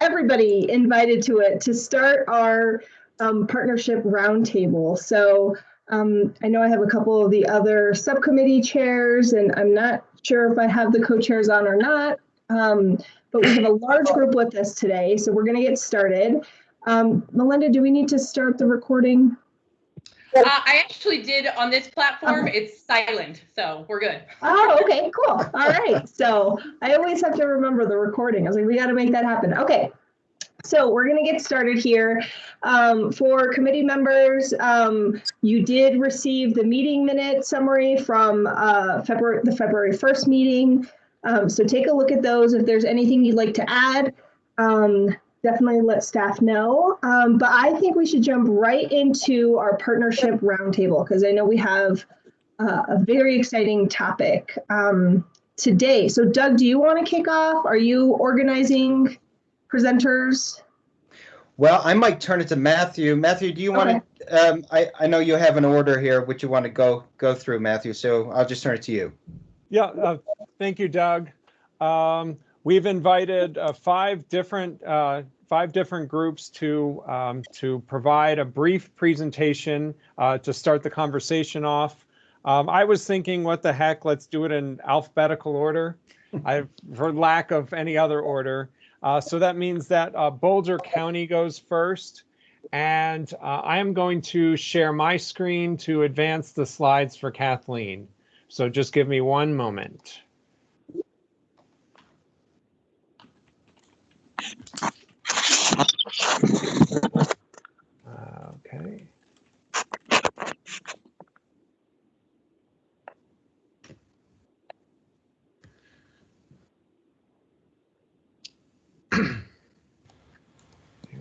everybody invited to it to start our um, partnership roundtable. So um, I know I have a couple of the other subcommittee chairs, and I'm not sure if I have the co-chairs on or not. Um, but we have a large group with us today, so we're going to get started. Um, Melinda, do we need to start the recording? Uh, I actually did on this platform. It's silent, so we're good. Oh, okay, cool. All right. So I always have to remember the recording. I was like, we got to make that happen. Okay. So we're going to get started here. Um, for committee members, um, you did receive the meeting minute summary from uh, February the February 1st meeting. Um, so take a look at those. If there's anything you'd like to add, um, definitely let staff know. Um, but I think we should jump right into our partnership roundtable because I know we have uh, a very exciting topic um, today. So Doug, do you want to kick off? Are you organizing presenters? Well, I might turn it to Matthew. Matthew, do you want to, um, I, I know you have an order here, which you want to go, go through, Matthew, so I'll just turn it to you. Yeah, uh, thank you, Doug. Um, we've invited uh, five different uh, five different groups to um, to provide a brief presentation uh, to start the conversation off. Um, I was thinking, what the heck? Let's do it in alphabetical order. I, for lack of any other order. Uh, so that means that uh, Boulder County goes first. And uh, I am going to share my screen to advance the slides for Kathleen. So just give me one moment. Okay.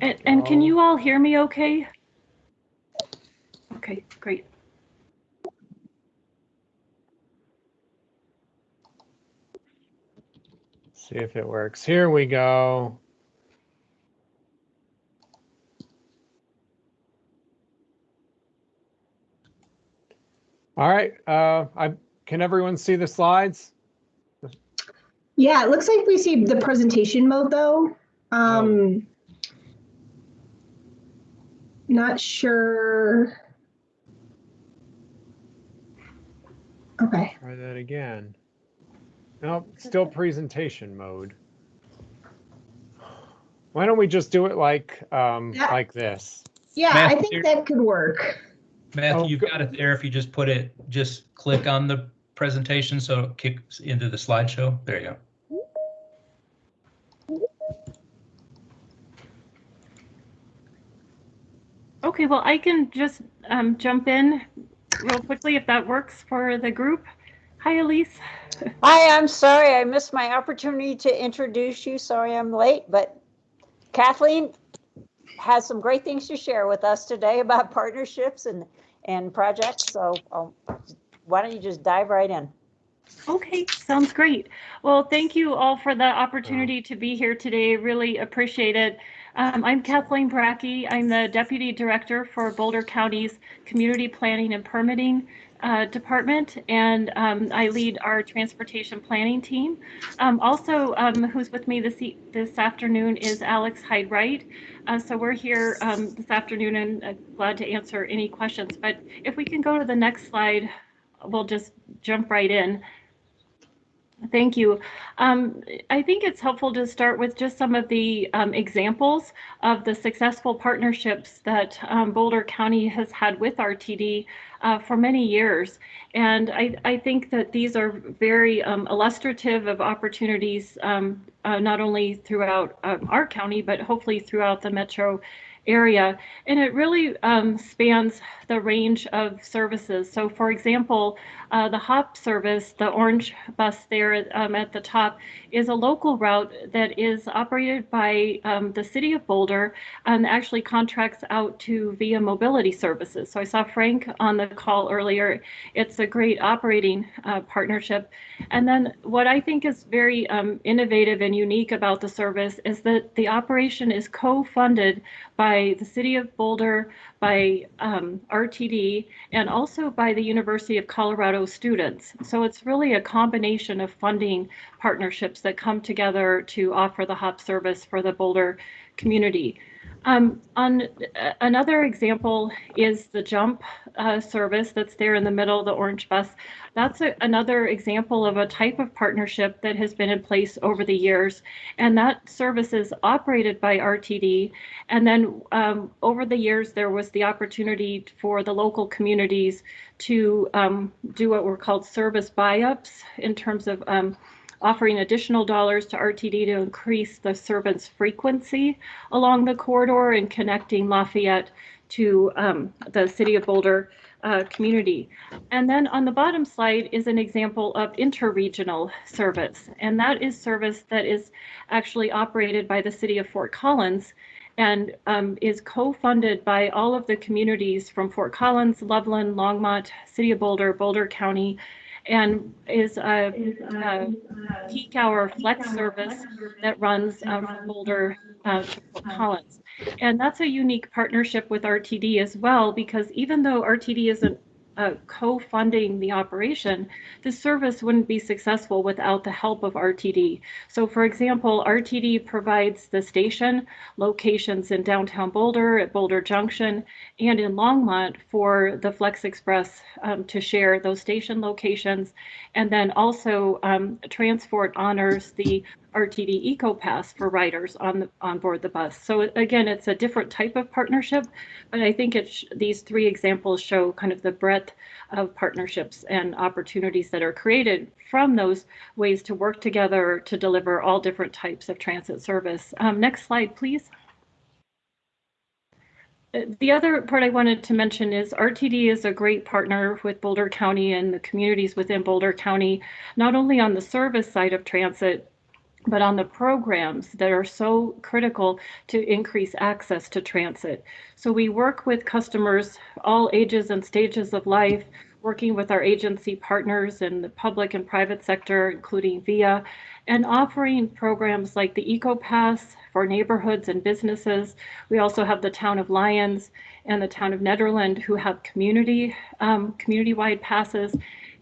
And, and can you all hear me okay? Okay, great. See if it works. Here we go. All right, uh, I, can everyone see the slides? Yeah, it looks like we see the presentation mode though. Um, not sure. Okay. Try that again. Nope, still presentation mode. Why don't we just do it like, um, Yeah. like this? Yeah, I Matthew- think that could work. Matthew, Oh, you've go- got it there. If you just put it, just click on the presentation so it kicks into the slideshow. There you go. Okay, well, I can just um, jump in real quickly if that works for the group. Hi, Elise. Hi, I'm sorry I missed my opportunity to introduce you. Sorry I'm late, but Kathleen has some great things to share with us today about partnerships and, and projects. So um, why don't you just dive right in? Okay, sounds great. Well, thank you all for the opportunity to be here today. Really appreciate it. Um, I'm Kathleen Bracke. I'm the Deputy Director for Boulder County's Community Planning and Permitting uh, Department, and um, I lead our transportation planning team. Um, also, um, who's with me this e- this afternoon is Alex Hyde Wright. Uh, so we're here um, this afternoon and uh, glad to answer any questions. But if we can go to the next slide, we'll just jump right in. Thank you. Um, I think it's helpful to start with just some of the um, examples of the successful partnerships that um, Boulder County has had with RTD uh, for many years. And I, I think that these are very um, illustrative of opportunities, um, uh, not only throughout um, our county, but hopefully throughout the metro area. And it really um, spans the range of services. So for example, uh, the HOP service, the orange bus there um, at the top, is a local route that is operated by um, the city of Boulder and actually contracts out to via mobility services. So I saw Frank on the call earlier. It's a great operating uh, partnership. And then what I think is very um, innovative and unique about the service is that the operation is co-funded by the city of Boulder, by um, RTD, and also by the University of Colorado students. So it's really a combination of funding partnerships that come together to offer the HOP service for the Boulder community. Um, on uh, another example is the jump uh, service that's there in the middle, the orange bus. That's a, another example of a type of partnership that has been in place over the years. And that service is operated by RTD. And then um, over the years, there was the opportunity for the local communities to um, do what were called service buy-ups in terms of um, offering additional dollars to RTD to increase the servants' frequency along the corridor and connecting Lafayette to um, the City of Boulder uh, community. And then on the bottom slide is an example of interregional service. And that is service that is actually operated by the City of Fort Collins and um, is co-funded by all of the communities from Fort Collins, Loveland, Longmont, City of Boulder, Boulder County, and is a, a peak hour flex service that runs um, from Boulder uh, to Fort Collins. And that's a unique partnership with RTD as well, because even though RTD isn't uh, co-funding the operation, the service wouldn't be successful without the help of RTD. So for example, RTD provides the station locations in downtown Boulder, at Boulder Junction, and in Longmont for the Flex Express um, to share those station locations. And then also um, Transfort honors the RTD EcoPass for riders on the, on board the bus. So again, it's a different type of partnership, but I think it's these three examples show kind of the breadth of partnerships and opportunities that are created from those ways to work together to deliver all different types of transit service. Um, next slide, please. The other part I wanted to mention is RTD is a great partner with Boulder County and the communities within Boulder County, not only on the service side of transit, but on the programs that are so critical to increase access to transit. So we work with customers, all ages and stages of life, working with our agency partners in the public and private sector, including VIA, and offering programs like the EcoPass for neighborhoods and businesses. We also have the town of Lyons and the town of Nederland who have community um, community-wide passes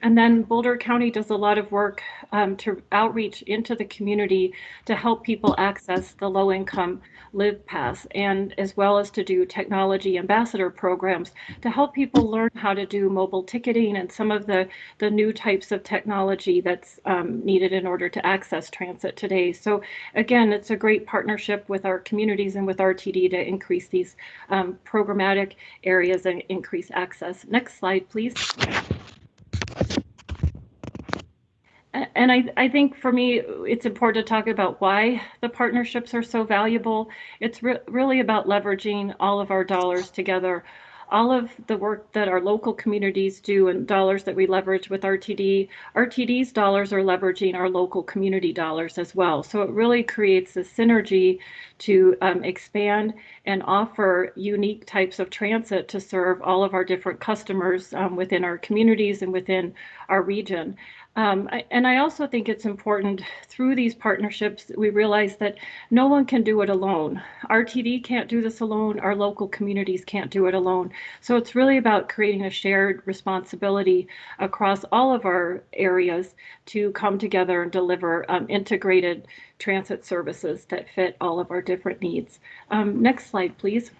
and then Boulder County does a lot of work um, to outreach into the community to help people access the low income Live Pass and as well as to do technology ambassador programs to help people learn how to do mobile ticketing and some of the, the new types of technology that's um, needed in order to access transit today. So again, it's a great partnership with our communities and with RTD to increase these um, programmatic areas and increase access. Next slide, please. And I, I think for me, it's important to talk about why the partnerships are so valuable. It's re really about leveraging all of our dollars together. All of the work that our local communities do and dollars that we leverage with RTD, RTD's dollars are leveraging our local community dollars as well. So it really creates a synergy to um, expand and offer unique types of transit to serve all of our different customers um, within our communities and within our region. Um, I, and I also think it's important through these partnerships, that we realize that no one can do it alone. RTD can't do this alone. Our local communities can't do it alone. So it's really about creating a shared responsibility across all of our areas to come together and deliver um, integrated transit services that fit all of our different needs. Um, next slide, please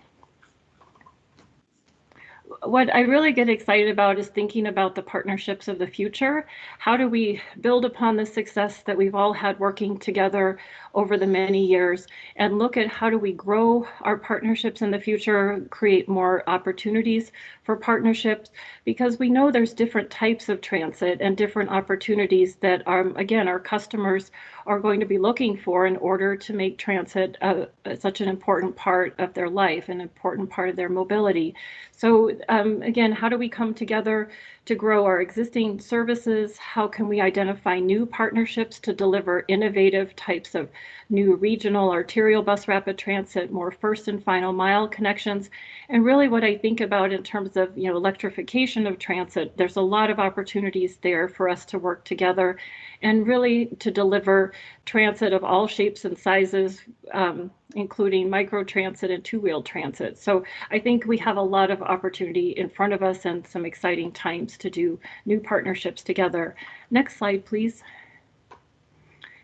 what I really get excited about is thinking about the partnerships of the future. How do we build upon the success that we've all had working together over the many years and look at how do we grow our partnerships in the future, create more opportunities for partnerships, because we know there's different types of transit and different opportunities that are, again, our customers are going to be looking for in order to make transit uh, such an important part of their life, an important part of their mobility. So um, again, how do we come together to grow our existing services? How can we identify new partnerships to deliver innovative types of new regional arterial bus rapid transit, more first and final mile connections? And really what I think about in terms of you know electrification of transit, there's a lot of opportunities there for us to work together and really to deliver transit of all shapes and sizes, um, including micro transit and two-wheel transit. So I think we have a lot of opportunity in front of us and some exciting times to do new partnerships together. Next slide, please.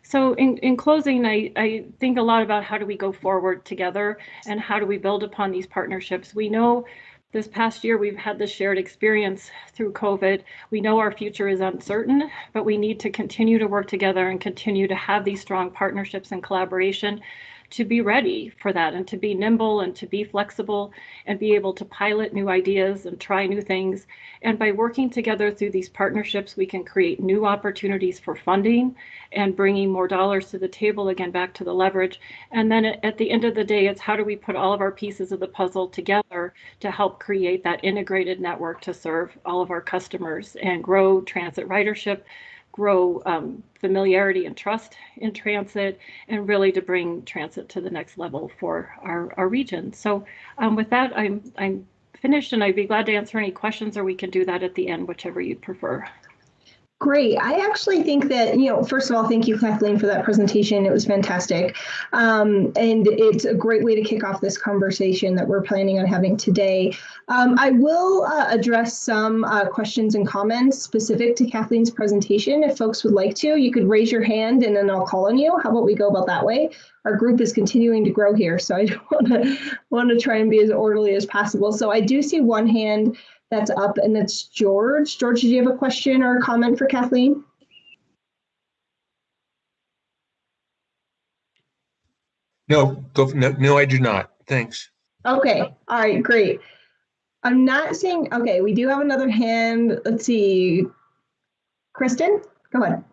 So in, in closing, I, I think a lot about how do we go forward together and how do we build upon these partnerships. We know this past year we've had this shared experience through COVID. We know our future is uncertain, but we need to continue to work together and continue to have these strong partnerships and collaboration to be ready for that and to be nimble and to be flexible and be able to pilot new ideas and try new things. And by working together through these partnerships, we can create new opportunities for funding and bringing more dollars to the table, again, back to the leverage. And then at the end of the day, it's how do we put all of our pieces of the puzzle together to help create that integrated network to serve all of our customers and grow transit ridership grow um, familiarity and trust in transit and really to bring transit to the next level for our, our region. So um, with that, I'm, I'm finished and I'd be glad to answer any questions or we can do that at the end, whichever you prefer. Great. I actually think that, you know, first of all, thank you, Kathleen, for that presentation. It was fantastic. Um, and it's a great way to kick off this conversation that we're planning on having today. Um, I will uh, address some uh, questions and comments specific to Kathleen's presentation. If folks would like to, you could raise your hand and then I'll call on you. How about we go about that way? Our group is continuing to grow here, so I want to want to try and be as orderly as possible. So I do see one hand that's up, and it's George. George, did you have a question or a comment for Kathleen? No, go, no, no, I do not. Thanks. Okay, all right, great. I'm not seeing, okay, we do have another hand. Let's see. Kristen, go ahead.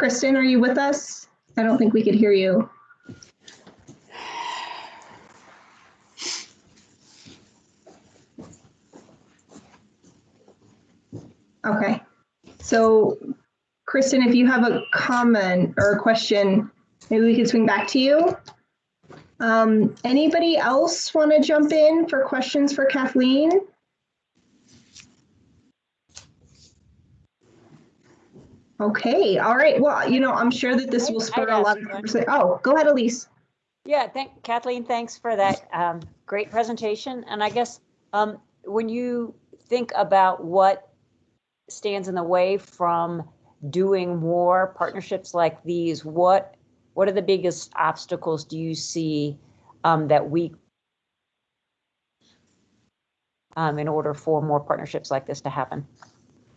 Kristen, are you with us? I don't think we could hear you. Okay, so Kristen, if you have a comment or a question, maybe we can swing back to you. Um, anybody else want to jump in for questions for Kathleen? Okay, all right. Well, you know, I'm sure that this will spur a lot of conversation. Oh, go ahead, Elise. Yeah, thank Kathleen, thanks for that um, great presentation. And I guess um, when you think about what stands in the way from doing more partnerships like these, what what are the biggest obstacles do you see um, that we um, in order for more partnerships like this to happen?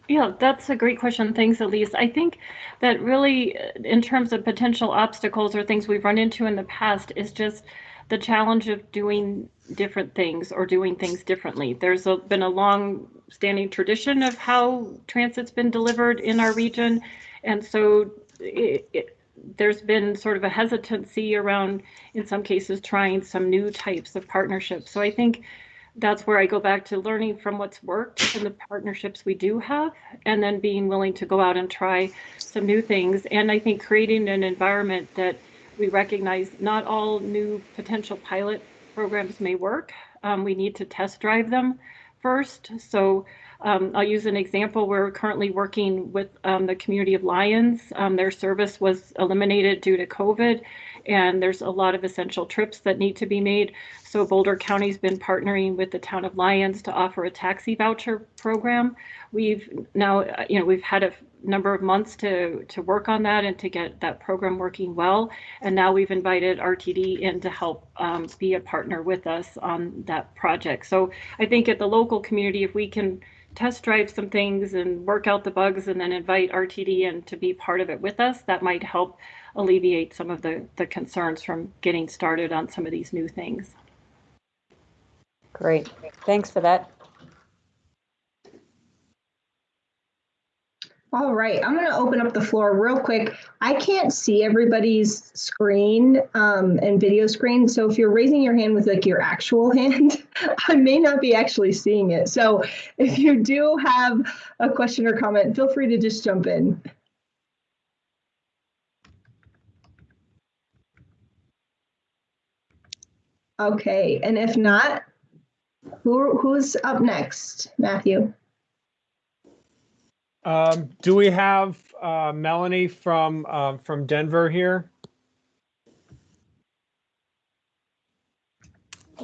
Yeah, that's a great question. Thanks, Elise. I think that really, uh, in terms of potential obstacles or things we've run into in the past, is just the challenge of doing different things or doing things differently. There's a, been a long standing tradition of how transit's been delivered in our region. And so it, it, there's been sort of a hesitancy around, in some cases, trying some new types of partnerships. So I think that's where I go back to learning from what's worked and the partnerships we do have, and then being willing to go out and try some new things. And I think creating an environment that we recognize not all new potential pilot programs may work. Um, we need to test drive them first. So um, I'll use an example. We're currently working with um, the community of Lyons. Um, their service was eliminated due to COVID, and there's a lot of essential trips that need to be made. So Boulder County's been partnering with the town of Lyons to offer a taxi voucher program. We've now, uh, you know, we've had a number of months to to work on that and to get that program working well. And now we've invited RTD in to help um, be a partner with us on that project. So I think at the local community, if we can test drive some things and work out the bugs and then invite RTD in to be part of it with us, that might help alleviate some of the, the concerns from getting started on some of these new things. Great, thanks for that. All right, I'm going to open up the floor real quick. I can't see everybody's screen um, and video screen. So if you're raising your hand with like your actual hand, I may not be actually seeing it. So if you do have a question or comment, feel free to just jump in. Okay, and if not, who, who's up next? Matthew? Um, do we have uh, Melanie from uh, from Denver here?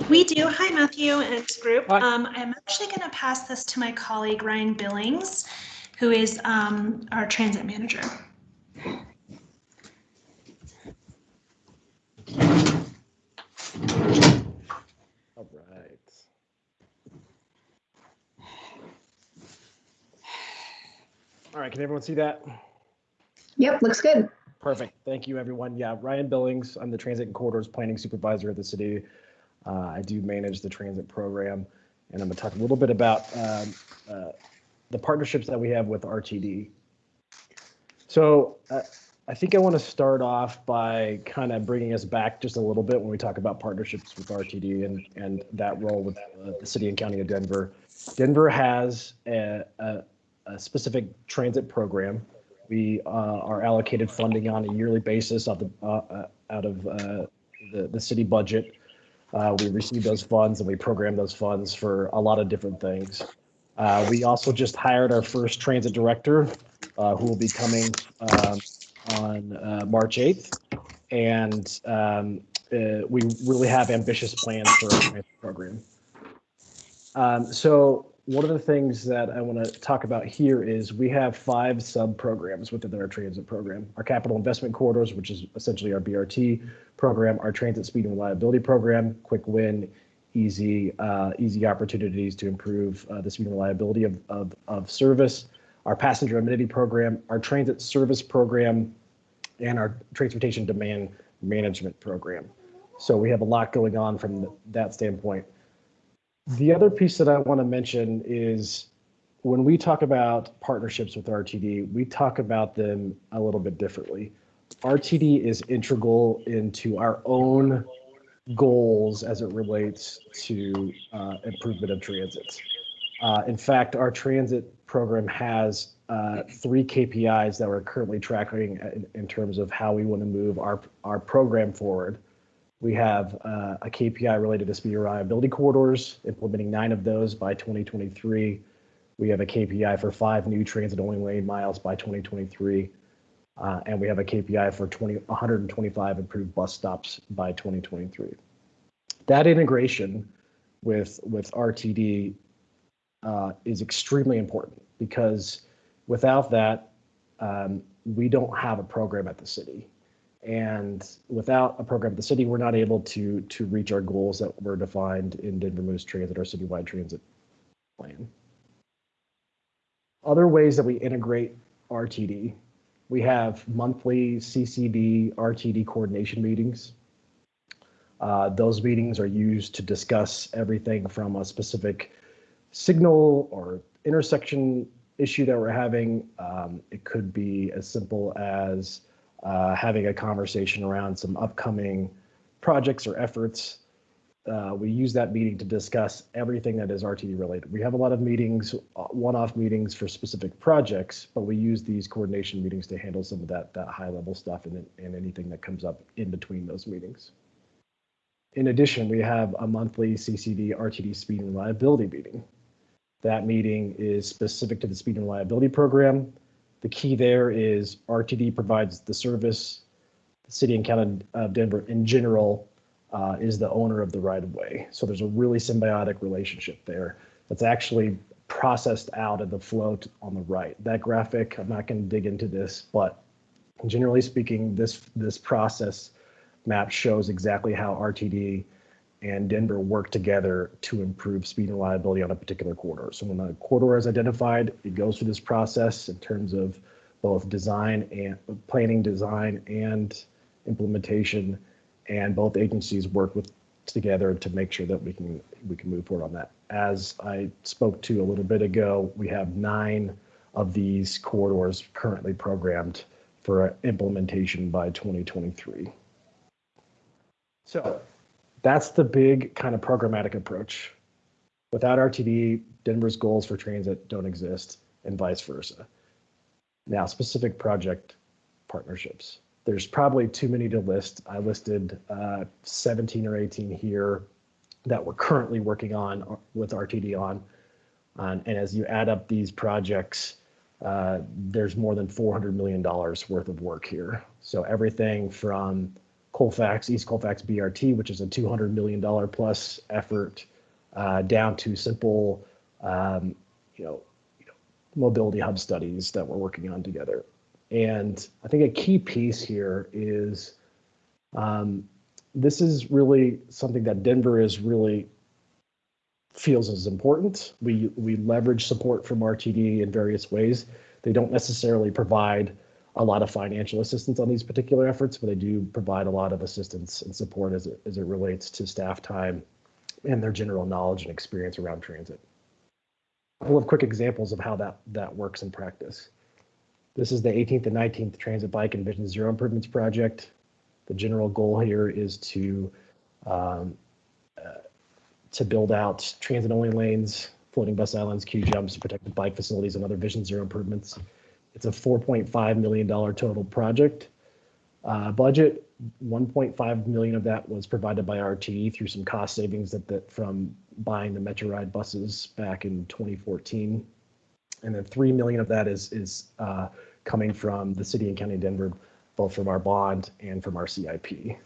We do. Hi, Matthew and group. Um, I'm actually going to pass this to my colleague Ryan Billings, who is um, our transit manager. All right. All right, can everyone see that? Yep, looks good. Perfect. Thank you, everyone. Yeah, Ryan Billings. I'm the Transit and Corridors Planning Supervisor of the city. Uh, I do manage the transit program, and I'm going to talk a little bit about um, uh, the partnerships that we have with RTD. So uh, I think I want to start off by kind of bringing us back just a little bit when we talk about partnerships with RTD and, and that role with uh, the city and county of Denver. Denver has a, a, a specific transit program. We uh, are allocated funding on a yearly basis out, the, uh, out of uh, the, the city budget. Uh, we receive those funds and we program those funds for a lot of different things. Uh, we also just hired our first transit director, who will be coming um, on March 8th. And um, we really have ambitious plans for our transit program. Um, so one of the things that I want to talk about here is we have five sub programs within our transit program. Our capital investment corridors, which is essentially our BRT program, our transit speed and reliability program, quick win, easy, uh, easy opportunities to improve uh, the speed and reliability of, of, of service, our passenger amenity program, our transit service program, and our transportation demand management program. So we have a lot going on from that standpoint. The other piece that I want to mention is when we talk about partnerships with RTD, we talk about them a little bit differently. RTD is integral into our own goals as it relates to uh, improvement of transit. Uh, in fact, our transit program has uh, three KPIs that we're currently tracking in, in terms of how we want to move our, our program forward. We have uh, a KPI related to speed reliability corridors, implementing nine of those by 2023. We have a KPI for five new transit only lane miles by 2023. Uh, and we have a KPI for 20, 125 improved bus stops by 2023. That integration with, with RTD uh, is extremely important because without that, um, we don't have a program at the city. And without a program at the city, we're not able to to reach our goals that were defined in Denver Moves Transit, our citywide transit plan. Other ways that we integrate RTD, we have monthly CCD RTD coordination meetings. Uh, those meetings are used to discuss everything from a specific signal or intersection issue that we're having. Um, it could be as simple as uh, having a conversation around some upcoming projects or efforts. Uh, we use that meeting to discuss everything that is RTD related. We have a lot of meetings, uh, one-off meetings for specific projects, but we use these coordination meetings to handle some of that that high-level stuff and, and anything that comes up in between those meetings. In addition, we have a monthly CCD RTD speed and reliability meeting. That meeting is specific to the speed and reliability program. The key there is RTD provides the service. The city and county of Denver in general uh, is the owner of the right of way. So there's a really symbiotic relationship there that's actually processed out of the float on the right. That graphic, I'm not going to dig into this, but generally speaking, this this process map shows exactly how RTD and Denver work together to improve speed and reliability on a particular corridor. So when a corridor is identified, it goes through this process in terms of both design and planning, design and implementation, and both agencies work with together to make sure that we can we can move forward on that. As I spoke to a little bit ago, we have nine of these corridors currently programmed for implementation by 2023. So that's the big kind of programmatic approach. Without RTD, Denver's goals for transit don't exist, and vice versa. Now, specific project partnerships. There's probably too many to list. I listed uh, 17 or 18 here that we're currently working on uh, with RTD on. Um, and as you add up these projects, uh, there's more than $400 million worth of work here. So everything from Colfax, East Colfax BRT, which is a $200 million plus effort, uh, down to simple, um, you know, you know, mobility hub studies that we're working on together. And I think a key piece here is um, this is really something that Denver is really feels is important. We we leverage support from RTD in various ways. They don't necessarily provide a lot of financial assistance on these particular efforts, but they do provide a lot of assistance and support as it, as it relates to staff time and their general knowledge and experience around transit. A couple of quick examples of how that, that works in practice. This is the 18th and 19th Transit Bike and Vision Zero Improvements Project. The general goal here is to um, uh, to build out transit-only lanes, floating bus islands, queue jumps, protected bike facilities, and other Vision Zero improvements. It's a $4.5 million total project. Uh, budget, 1.5 million of that was provided by RTD through some cost savings that, that from buying the Metro Ride buses back in 2014. And then 3 million of that is, is uh, coming from the city and county of Denver, both from our bond and from our CIP.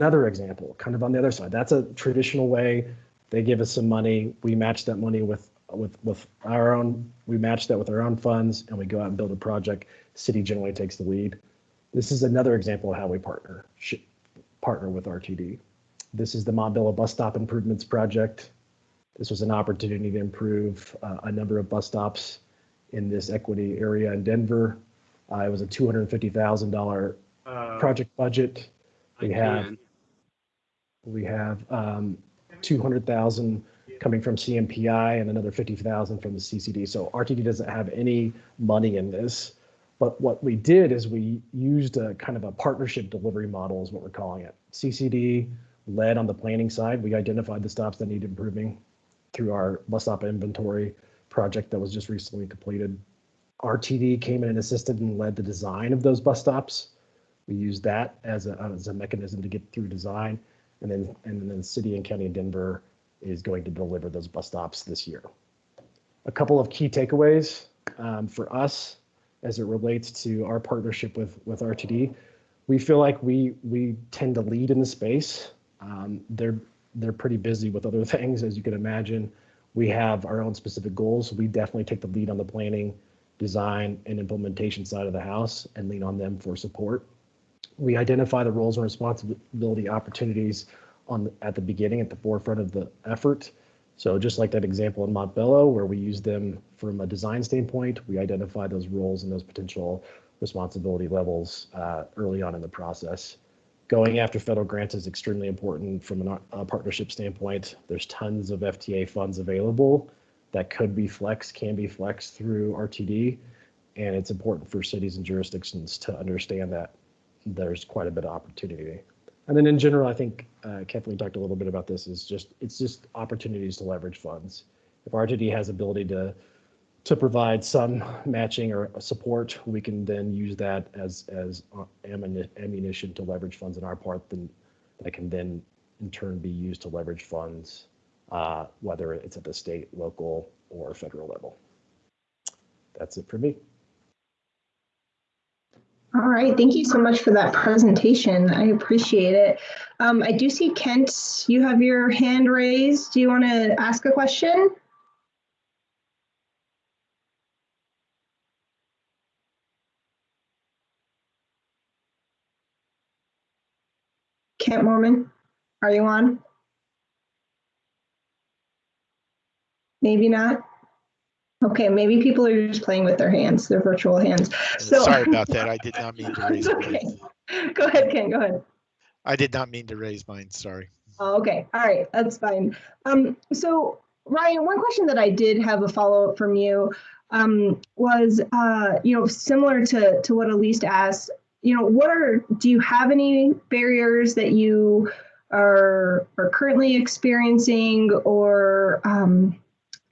Another example, kind of on the other side, that's a traditional way. They give us some money, we match that money with with with our own we match that with our own funds and we go out and build a project. City generally takes the lead. This is another example of how we partner partner with rtd this is the montbello bus stop improvements project. This was an opportunity to improve uh, a number of bus stops in this equity area in denver. Uh, it was a $250000 Uh, project budget. We have we have um, 200000 coming from CMPI and another 50,000 from the CCD. So RTD doesn't have any money in this. But what we did is we used a kind of a partnership delivery model is what we're calling it. CCD led on the planning side. We identified the stops that need improving through our bus stop inventory project that was just recently completed. RTD came in and assisted and led the design of those bus stops. We used that as a, as a mechanism to get through design. And then, and then city and county of Denver is going to deliver those bus stops this year. A couple of key takeaways um, for us as it relates to our partnership with, with RTD. We feel like we we tend to lead in the space. Um, they're they're pretty busy with other things, as you can imagine. We have our own specific goals. We definitely take the lead on the planning, design, and implementation side of the house and lean on them for support. We identify the roles and responsibility opportunities on the, at the beginning, at the forefront of the effort. So just like that example in Montbello, where we use them from a design standpoint, we identify those roles and those potential responsibility levels uh, early on in the process. Going after federal grants is extremely important from a uh, partnership standpoint. There's tons of FTA funds available that could be flexed, can be flexed through RTD. And it's important for cities and jurisdictions to understand that there's quite a bit of opportunity. And then in general, I think uh, Kathleen talked a little bit about this. Is just it's just opportunities to leverage funds. If RTD has ability to to provide some matching or support, we can then use that as as ammunition to leverage funds in our part. Then that can then in turn be used to leverage funds, uh, whether it's at the state, local, or federal level. That's it for me. All right, thank you so much for that presentation. I appreciate it. Um, I do see Kent, you have your hand raised. Do you want to ask a question? Kent Mormon, are you on? Maybe not. Okay, maybe people are just playing with their hands, their virtual hands. So Sorry about that. I did not mean to raise okay. mine. Go ahead, Ken, go ahead. I did not mean to raise mine. Sorry. Oh, okay, all right, that's fine. Um, so Ryan, one question that I did have a follow up from you um, was, uh, you know, similar to to what Elise asked. You know, what are do you have any barriers that you are are currently experiencing, or um,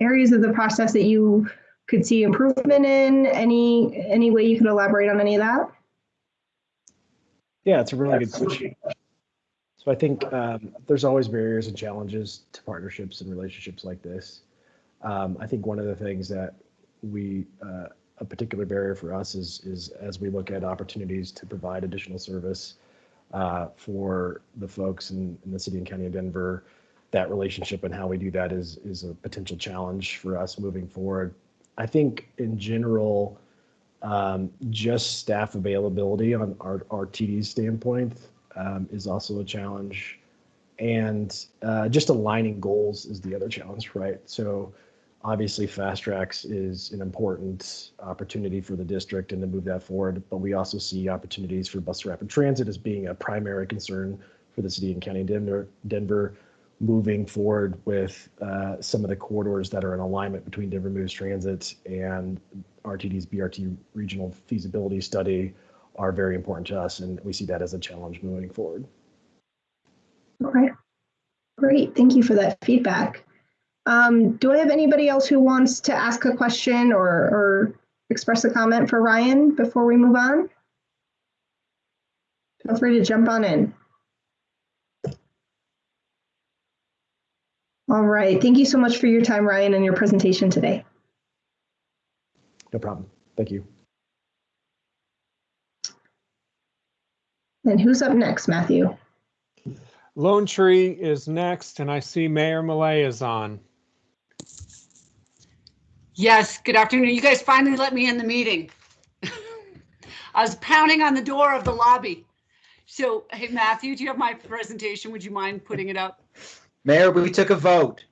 areas of the process that you could see improvement in? Any, any way you could elaborate on any of that? Yeah, it's a really good question. So I think um, there's always barriers and challenges to partnerships and relationships like this. Um, I think one of the things that we, uh, a particular barrier for us is, is as we look at opportunities to provide additional service uh, for the folks in, in the city and county of Denver, that relationship and how we do that is, is a potential challenge for us moving forward. I think in general, um, just staff availability on our, RTD's standpoint um, is also a challenge. And uh, just aligning goals is the other challenge, right? So obviously Fast Tracks is an important opportunity for the district and to move that forward. But we also see opportunities for bus rapid transit as being a primary concern for the city and county of Denver, Denver moving forward with uh, some of the corridors that are in alignment between Denver Moves Transit and RTD's BRT regional feasibility study are very important to us, and we see that as a challenge moving forward. Okay, great. Thank you for that feedback. Um, do I have anybody else who wants to ask a question or, or express a comment for Ryan before we move on? Feel free to jump on in. All right. Thank you so much for your time, Ryan, and your presentation today. No problem. Thank you. And who's up next, Matthew? Lone Tree is next, and I see Mayor Millet is on. Yes, good afternoon. You guys finally let me in the meeting. I was pounding on the door of the lobby. So, hey, Matthew, do you have my presentation? Would you mind putting it up? Mayor, we took a vote.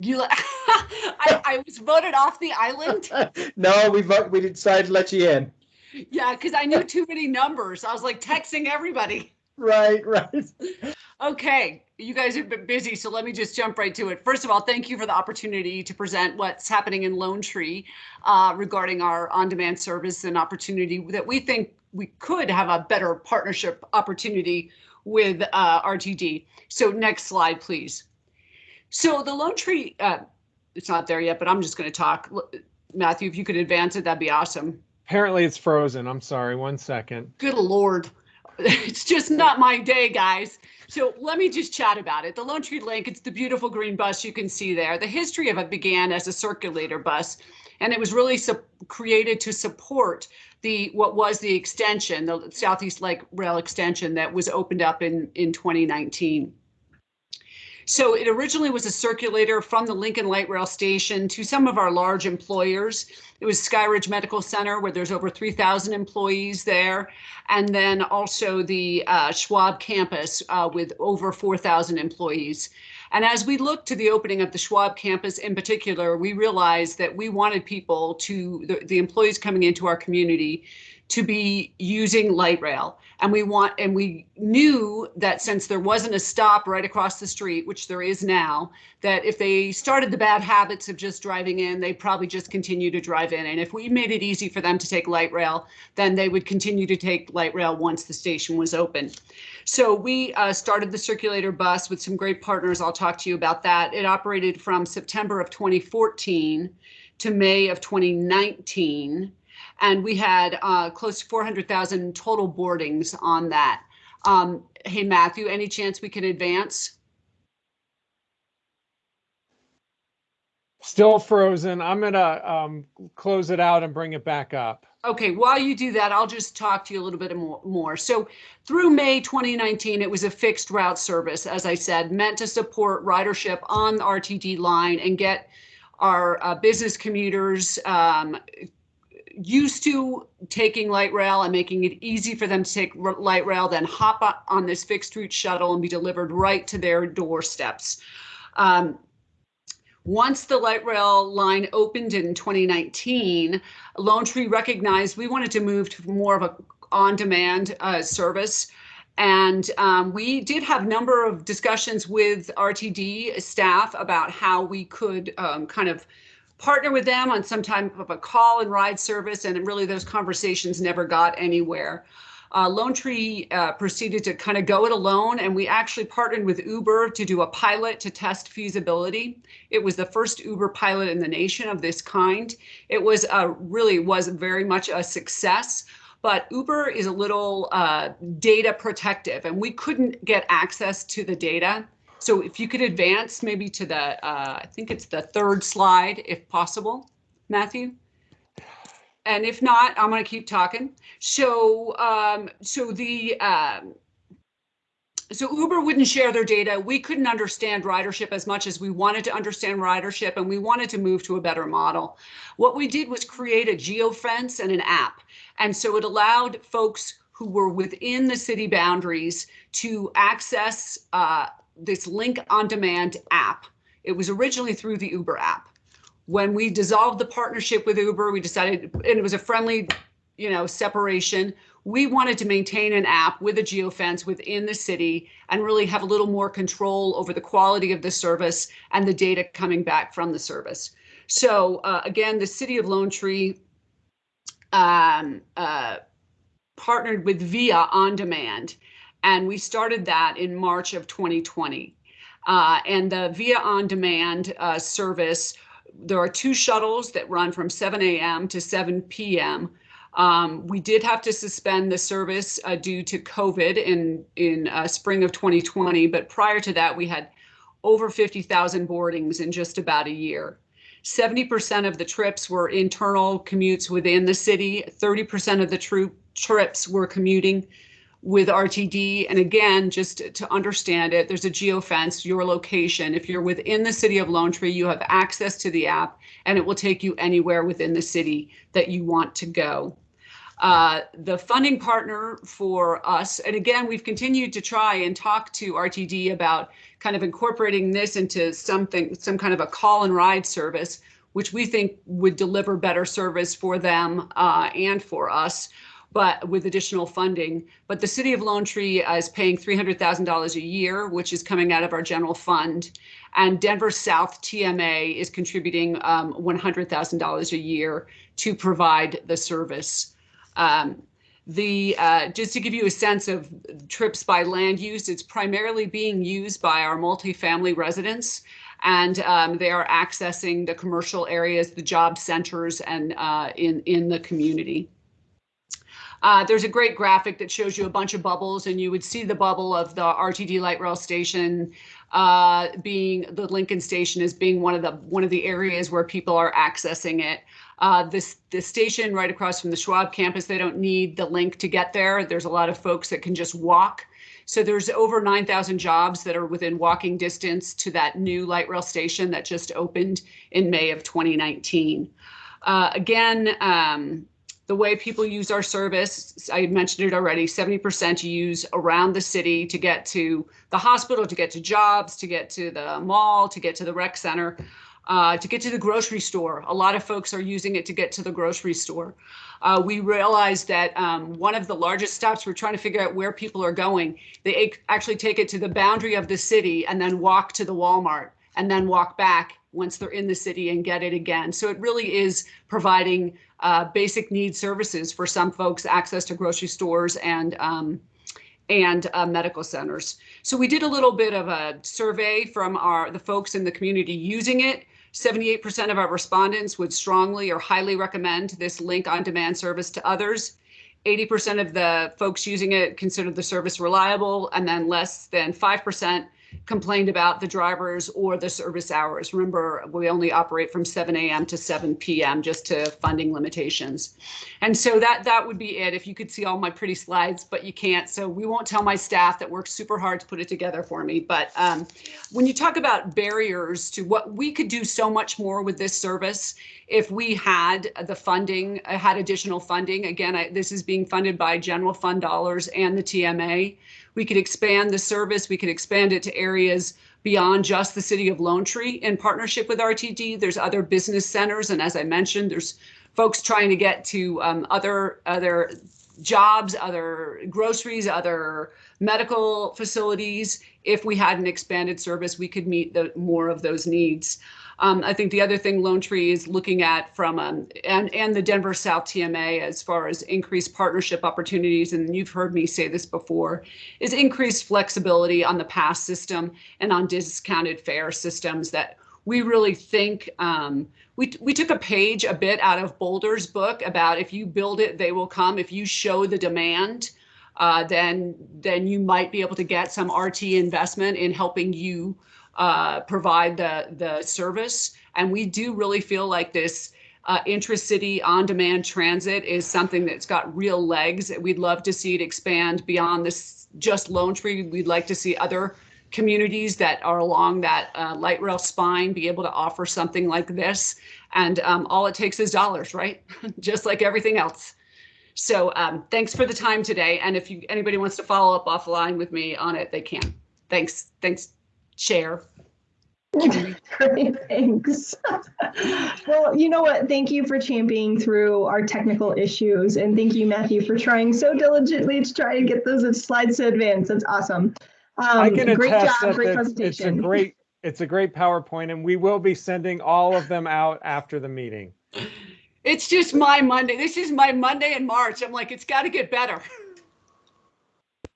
You, I, I was voted off the island. No, we vote, we decided to let you in. Yeah, because I knew too many numbers. I was like texting everybody. Right, right. Okay, you guys have been busy, so let me just jump right to it. First of all, thank you for the opportunity to present what's happening in Lone Tree uh, regarding our on-demand service and opportunity that we think we could have a better partnership opportunity with uh, RTD. So next slide, please. So the Lone Tree, uh, it's not there yet, but I'm just going to talk. Matthew, if you could advance it, that'd be awesome. Apparently it's frozen. I'm sorry. One second. Good Lord. It's just not my day, guys. So let me just chat about it. The Lone Tree Link, it's the beautiful green bus you can see there. The history of it began as a circulator bus, and it was really created to support the what was the extension, the Southeast Light Rail extension that was opened up in, in 2019. So it originally was a circulator from the Lincoln Light Rail Station to some of our large employers. It was Skyridge Medical Center, where there's over 3,000 employees there, and then also the uh, Schwab campus uh, with over 4,000 employees. And as we looked to the opening of the Schwab campus in particular, we realized that we wanted people to, the, the employees coming into our community, to be using light rail. And we want and we knew that since there wasn't a stop right across the street which there is now that if they started the bad habits of just driving in they'd probably just continue to drive in. And if we made it easy for them to take light rail then they would continue to take light rail once the station was open. So we uh, started the circulator bus with some great partners. I'll talk to you about that. It operated from september of 2014 to may of 2019 and we had uh, close to 400,000 total boardings on that. Um, hey, Matthew, any chance we can advance? Still frozen. I'm gonna um, close it out and bring it back up. Okay, while you do that, I'll just talk to you a little bit more. more. So through May 2019, it was a fixed route service, as I said, meant to support ridership on the RTD line and get our uh, business commuters um, used to taking light rail and making it easy for them to take light rail, then hop on this fixed route shuttle and be delivered right to their doorsteps. Um, once the light rail line opened in 2019, Lone Tree recognized we wanted to move to more of a on-demand uh, service. And um, we did have a number of discussions with RTD staff about how we could um, kind of partner with them on some type of a call and ride service. And really, those conversations never got anywhere. uh, Lone Tree uh, proceeded to kind of go it alone, and we actually partnered with Uber to do a pilot to test feasibility. It was the first Uber pilot in the nation of this kind. It was uh, really was very much a success. But Uber is a little uh, data protective, and we couldn't get access to the data. So if you could advance maybe to the, uh, I think it's the third slide, if possible, Matthew. And if not, I'm going to keep talking. So, um, so the, um, so Uber wouldn't share their data. We couldn't understand ridership as much as we wanted to understand ridership, and we wanted to move to a better model. What we did was create a geofence and an app. And so it allowed folks who were within the city boundaries to access uh, this link on demand app. It was originally through the Uber app. When we dissolved the partnership with Uber, we decided, and it was a friendly, you know, separation. We wanted to maintain an app with a geofence within the city and really have a little more control over the quality of the service and the data coming back from the service. So uh, again, the city of Lone Tree um, uh, partnered with Via On Demand, and we started that in March of 2020. Uh, and the Via On Demand uh, service, there are two shuttles that run from 7 a.m. to 7 p.m. Um, we did have to suspend the service uh, due to COVID in in uh, spring of 2020, but prior to that, we had over 50,000 boardings in just about a year. 70% of the trips were internal commutes within the city. 30% of the trips were commuting with RTD. And again, just to understand it, there's a geofence, your location. If you're within the city of Lone Tree, you have access to the app and it will take you anywhere within the city that you want to go. Uh, the funding partner for us, and again, we've continued to try and talk to RTD about kind of incorporating this into something, some kind of a call and ride service, which we think would deliver better service for them uh, and for us but with additional funding. But the city of Lone Tree is paying $300,000 a year, which is coming out of our general fund. And Denver South TMA is contributing um, $100,000 a year to provide the service. Um, the uh, just to give you a sense of trips by land use, it's primarily being used by our multifamily residents and um, they are accessing the commercial areas, the job centers, and uh, in in the community. Uh, there's a great graphic that shows you a bunch of bubbles, and you would see the bubble of the RTD light rail station uh, being the Lincoln station as being one of the one of the areas where people are accessing it. Uh, this the station right across from the Schwab campus, they don't need the link to get there. There's a lot of folks that can just walk. So there's over 9,000 jobs that are within walking distance to that new light rail station that just opened in May of 2019. Uh, again, um, the way people use our service, I mentioned it already, 70% use around the city to get to the hospital, to get to jobs, to get to the mall, to get to the rec center, uh, to get to the grocery store. A lot of folks are using it to get to the grocery store. Uh, we realized that um, one of the largest stops, we're trying to figure out where people are going. They actually take it to the boundary of the city and then walk to the Walmart and then walk back once they're in the city and get it again. So it really is providing uh, basic need services for some folks, access to grocery stores and um, and uh, medical centers. So we did a little bit of a survey from our the folks in the community using it. 78% of our respondents would strongly or highly recommend this link on demand service to others. 80% of the folks using it considered the service reliable, and then less than 5% complained about the drivers or the service hours. Remember, we only operate from 7 a.m. to 7 p.m. just to funding limitations. And so that that would be it. If you could see all my pretty slides, but you can't. So we won't tell my staff that worked super hard to put it together for me. But um, when you talk about barriers to what we could do so much more with this service if we had the funding, uh, had additional funding. Again, I, this is being funded by general fund dollars and the TMA. We could expand the service. We could expand it to areas beyond just the city of Lone Tree in partnership with RTD. There's other business centers, and as I mentioned, there's folks trying to get to um, other other jobs, other groceries, other medical facilities. If we had an expanded service, we could meet the more of those needs. Um, I think the other thing Lone Tree is looking at from um, and and the Denver South TMA as far as increased partnership opportunities, and you've heard me say this before, is increased flexibility on the pass system and on discounted fare systems that we really think um, we, we took a page a bit out of Boulder's book about if you build it, they will come. If you show the demand, uh, then then you might be able to get some RT investment in helping you uh, provide the the service. And we do really feel like this uh, intracity on-demand transit is something that's got real legs. We'd love to see it expand beyond this just Lone Tree. We'd like to see other communities that are along that uh, light rail spine be able to offer something like this. And um, all it takes is dollars, right? just like everything else. So um, thanks for the time today. And if you anybody wants to follow up offline with me on it, they can. Thanks. Thanks, Chair. Great, thanks. well, you know what? Thank you for championing through our technical issues. And thank you, Matthew, for trying so diligently to try and get those slides to advance. That's awesome. Um, I can great attest job, that great it's- it's a presentation. great, it's a great PowerPoint and we will be sending all of them out after the meeting. It's just my Monday. This is my Monday in March. I'm like, it's got to get better.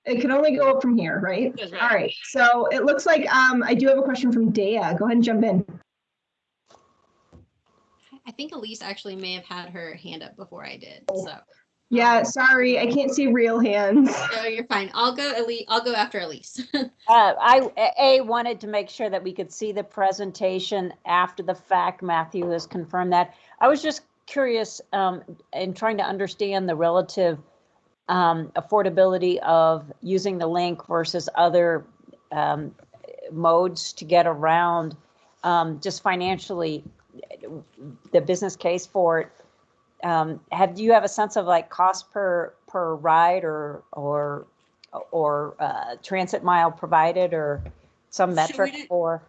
It can only go up from here, right? Right. All right. So it looks like um, I do have a question from Dea. Go ahead and jump in. I think Elise actually may have had her hand up before I did. So Yeah, sorry, I can't see real hands. no, you're fine. I'll go Elise. I'll go after Elise. Uh, I, A, wanted to make sure that we could see the presentation after the fact. Matthew has confirmed that. I was just curious um, in trying to understand the relative um, affordability of using the link versus other um, modes to get around, um, just financially, the business case for it. Um, have, do you have a sense of like cost per, per ride or, or or uh, transit mile provided or some metric is- for?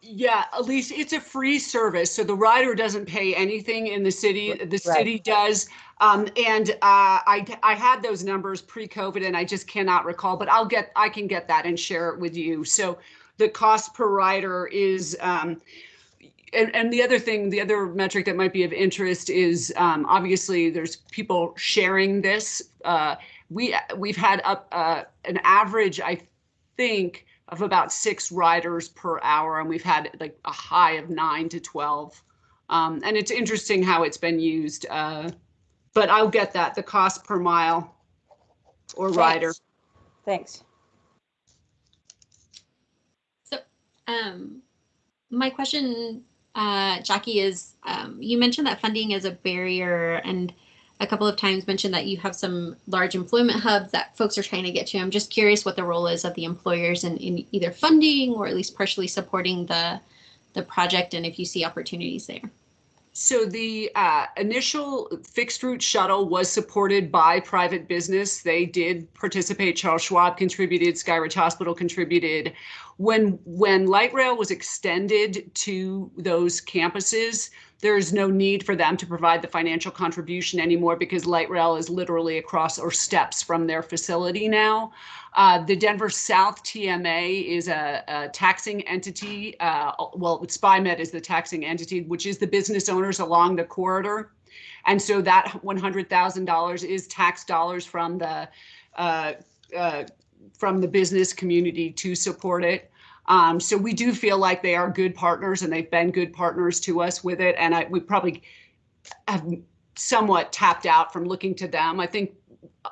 Yeah, Elise, it's a free service, so the rider doesn't pay anything in the city. The Right. city does. Um, and uh, I I had those numbers pre-COVID, and I just cannot recall. But I'll get I can get that and share it with you. So the cost per rider is. Um, and, and the other thing, the other metric that might be of interest is um, obviously there's people sharing this. Uh, we we've had up uh, an average, I think, of about six riders per hour, and we've had like a high of nine to twelve. Um, and it's interesting how it's been used. Uh, but I'll get that the cost per mile or rider. Thanks. So, um, my question, uh, Jackie, is um, you mentioned that funding is a barrier, and a couple of times mentioned that you have some large employment hubs that folks are trying to get to. I'm just curious what the role is of the employers in, in either funding or at least partially supporting the the project, and if you see opportunities there. So the uh, initial fixed route shuttle was supported by private business. They did participate. Charles Schwab contributed. Skyridge Hospital contributed. When when light rail was extended to those campuses, there is no need for them to provide the financial contribution anymore because light rail is literally across or steps from their facility now. Uh, the Denver South TMA is a, a taxing entity. Uh, well, SPIMD is the taxing entity, which is the business owners along the corridor. And so that $100,000 is tax dollars from the uh, uh, from the business community to support it. Um, so we do feel like they are good partners and they've been good partners to us with it. And I, we probably have somewhat tapped out from looking to them. I think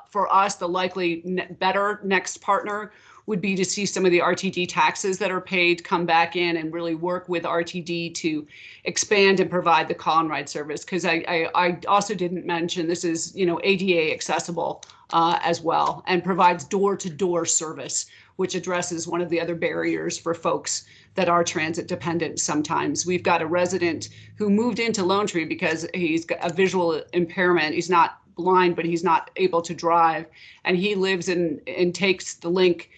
for us, the likely ne- better next partner would be to see some of the RTD taxes that are paid come back in and really work with RTD to expand and provide the call and ride service. Because I, I, I also didn't mention this is you know ADA accessible uh, as well and provides door to door service, which addresses one of the other barriers for folks that are transit dependent sometimes. We've got a resident who moved into Lone Tree because he's got a visual impairment. He's not blind, but he's not able to drive. And he lives in and takes the link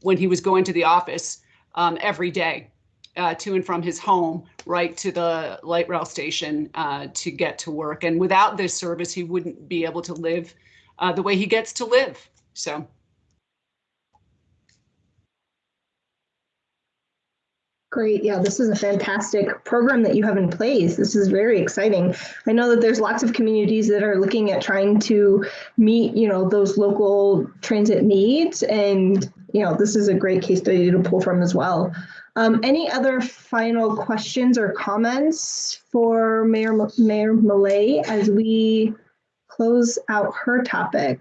when he was going to the office um, every day uh, to and from his home right to the light rail station uh, to get to work. And without this service, he wouldn't be able to live uh, the way he gets to live. So. Great. Yeah, this is a fantastic program that you have in place. This is very exciting. I know that there's lots of communities that are looking at trying to meet, you know, those local transit needs. And, you know, this is a great case study to pull from as well. Um, any other final questions or comments for Mayor, Mayor Millet as we close out her topic?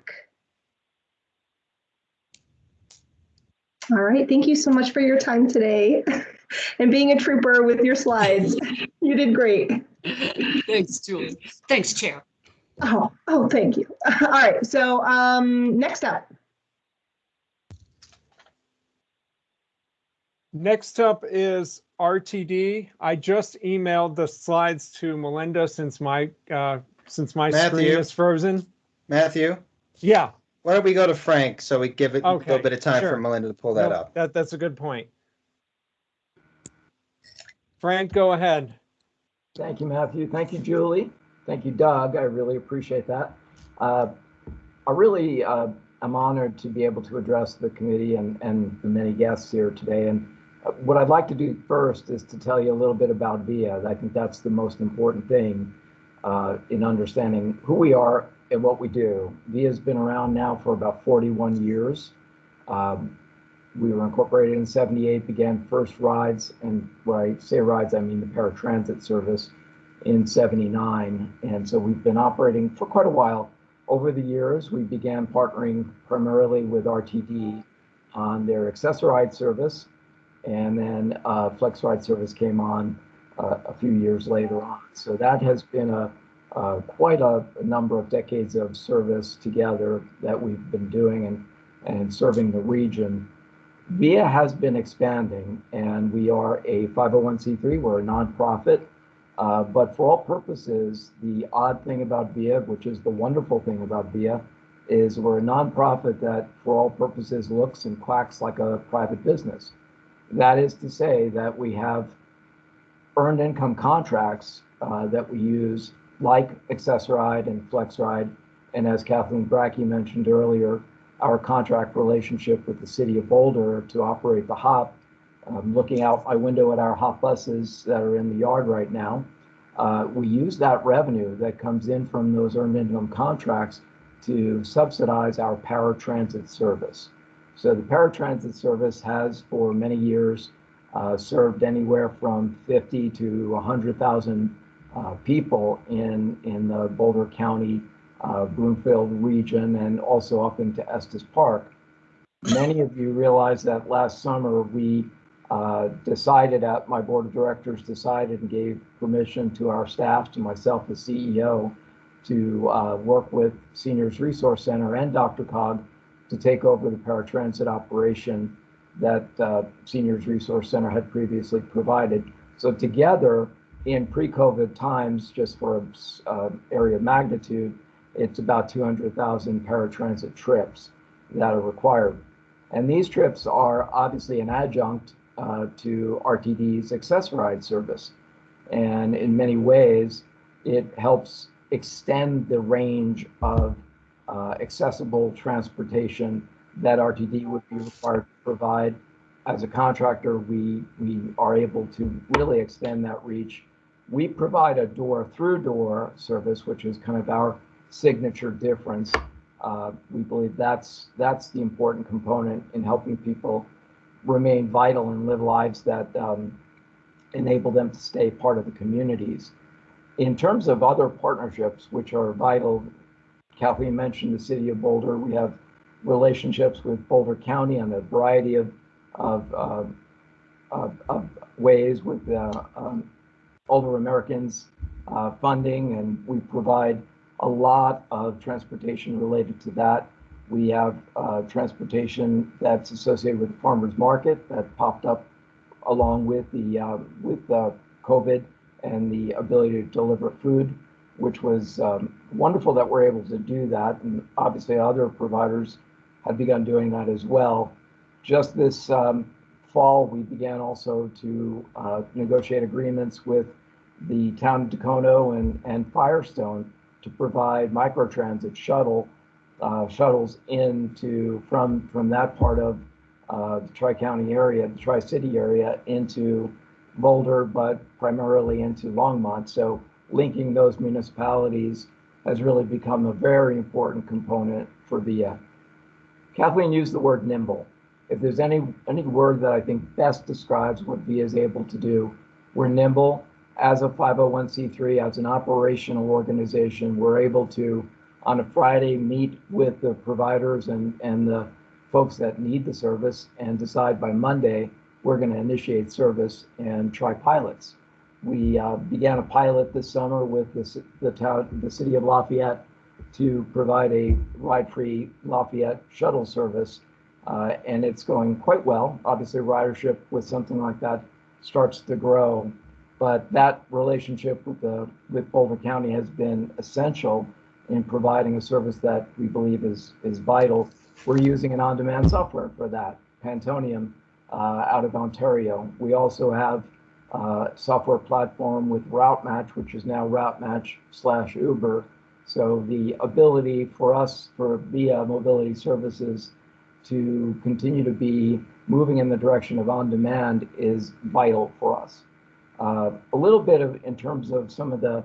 All right. Thank you so much for your time today. and being a trooper with your slides. you did great. Thanks, Julie. Thanks, Chair. Oh, oh, thank you. All right, so um, next up. Next up is RTD. I just emailed the slides to Melinda since my uh, since my screen is frozen. Matthew, Yeah. why don't we go to Frank so we give it a little bit of time sure. for Melinda to pull that No, up. That that's a good point. Frank, go ahead. Thank you, Matthew. Thank you, Julie. Thank you, Doug. I really appreciate that. Uh, I really uh, am honored to be able to address the committee and, and the many guests here today. And uh, what I'd like to do first is to tell you a little bit about VIA. I think that's the most important thing uh, in understanding who we are and what we do. VIA has been around now for about 41 years. Um, we were incorporated in 78, began first rides, and when I say rides, I mean the paratransit service in 79. And so we've been operating for quite a while. Over the years, we began partnering primarily with RTD on their Access-a-Ride service, and then uh, Flex Ride service came on uh, a few years later on. So that has been a uh, quite a, a number of decades of service together that we've been doing and, and serving the region. VIA has been expanding, and we are a 501c3. We're a nonprofit. Uh, but for all purposes, the odd thing about VIA, which is the wonderful thing about VIA, is we're a nonprofit that, for all purposes, looks and quacks like a private business. That is to say that we have earned income contracts uh, that we use, like Access-a-Ride and FlexRide, and as Kathleen Bracke mentioned earlier, our contract relationship with the city of Boulder to operate the HOP. Um, looking out my window at our HOP buses that are in the yard right now, uh, we use that revenue that comes in from those earned income contracts to subsidize our paratransit service. So the paratransit service has for many years uh, served anywhere from 50 to 100,000 uh, people in, in the Boulder County uh, Broomfield region and also up into Estes Park. Many of you realize that last summer we uh, decided at my board of directors decided and gave permission to our staff, to myself as CEO, to uh, work with Seniors Resource Center and DRCOG to take over the paratransit operation that uh, Seniors Resource Center had previously provided. So together, in pre-COVID times, just for an uh, area of magnitude, it's about 200,000 paratransit trips that are required. And these trips are obviously an adjunct uh, to RTD's Access-a-Ride service. And in many ways, it helps extend the range of uh, accessible transportation that RTD would be required to provide. As a contractor, we, we are able to really extend that reach. We provide a door through door service, which is kind of our signature difference. Uh, we believe that's that's the important component in helping people remain vital and live lives that um, enable them to stay part of the communities. In terms of other partnerships, which are vital, Kathleen mentioned the city of Boulder. We have relationships with Boulder County on a variety of of, uh, of, of ways with uh, um, older Americans uh, funding, and we provide a lot of transportation related to that. We have uh, transportation that's associated with the farmers market that popped up along with the uh, with COVID and the ability to deliver food, which was um, wonderful that we're able to do that. And obviously, other providers have begun doing that as well. Just this um, fall, we began also to uh, negotiate agreements with the town of Dacono and, and Firestone to provide microtransit shuttle uh, shuttles into from from that part of uh, the Tri County area, the Tri City area, into Boulder, but primarily into Longmont. So linking those municipalities has really become a very important component for VIA. Kathleen used the word nimble. If there's any any word that I think best describes what VIA is able to do, we're nimble. As a 501c3, as an operational organization, we're able to, on a Friday, meet with the providers and, and the folks that need the service and decide by Monday, we're going to initiate service and try pilots. We uh, began a pilot this summer with the, the town, the city of Lafayette to provide a ride-free Lafayette shuttle service, uh, and it's going quite well. Obviously, ridership with something like that starts to grow, but that relationship with the with Boulder County has been essential in providing a service that we believe is is vital. We're using an on-demand software for that, Pantonium, uh, out of Ontario. We also have uh, software platform with Route Match, which is now Route Match slash Uber. So the ability for us for VIA Mobility Services to continue to be moving in the direction of on demand is vital for us. Uh, a little bit of in terms of some of the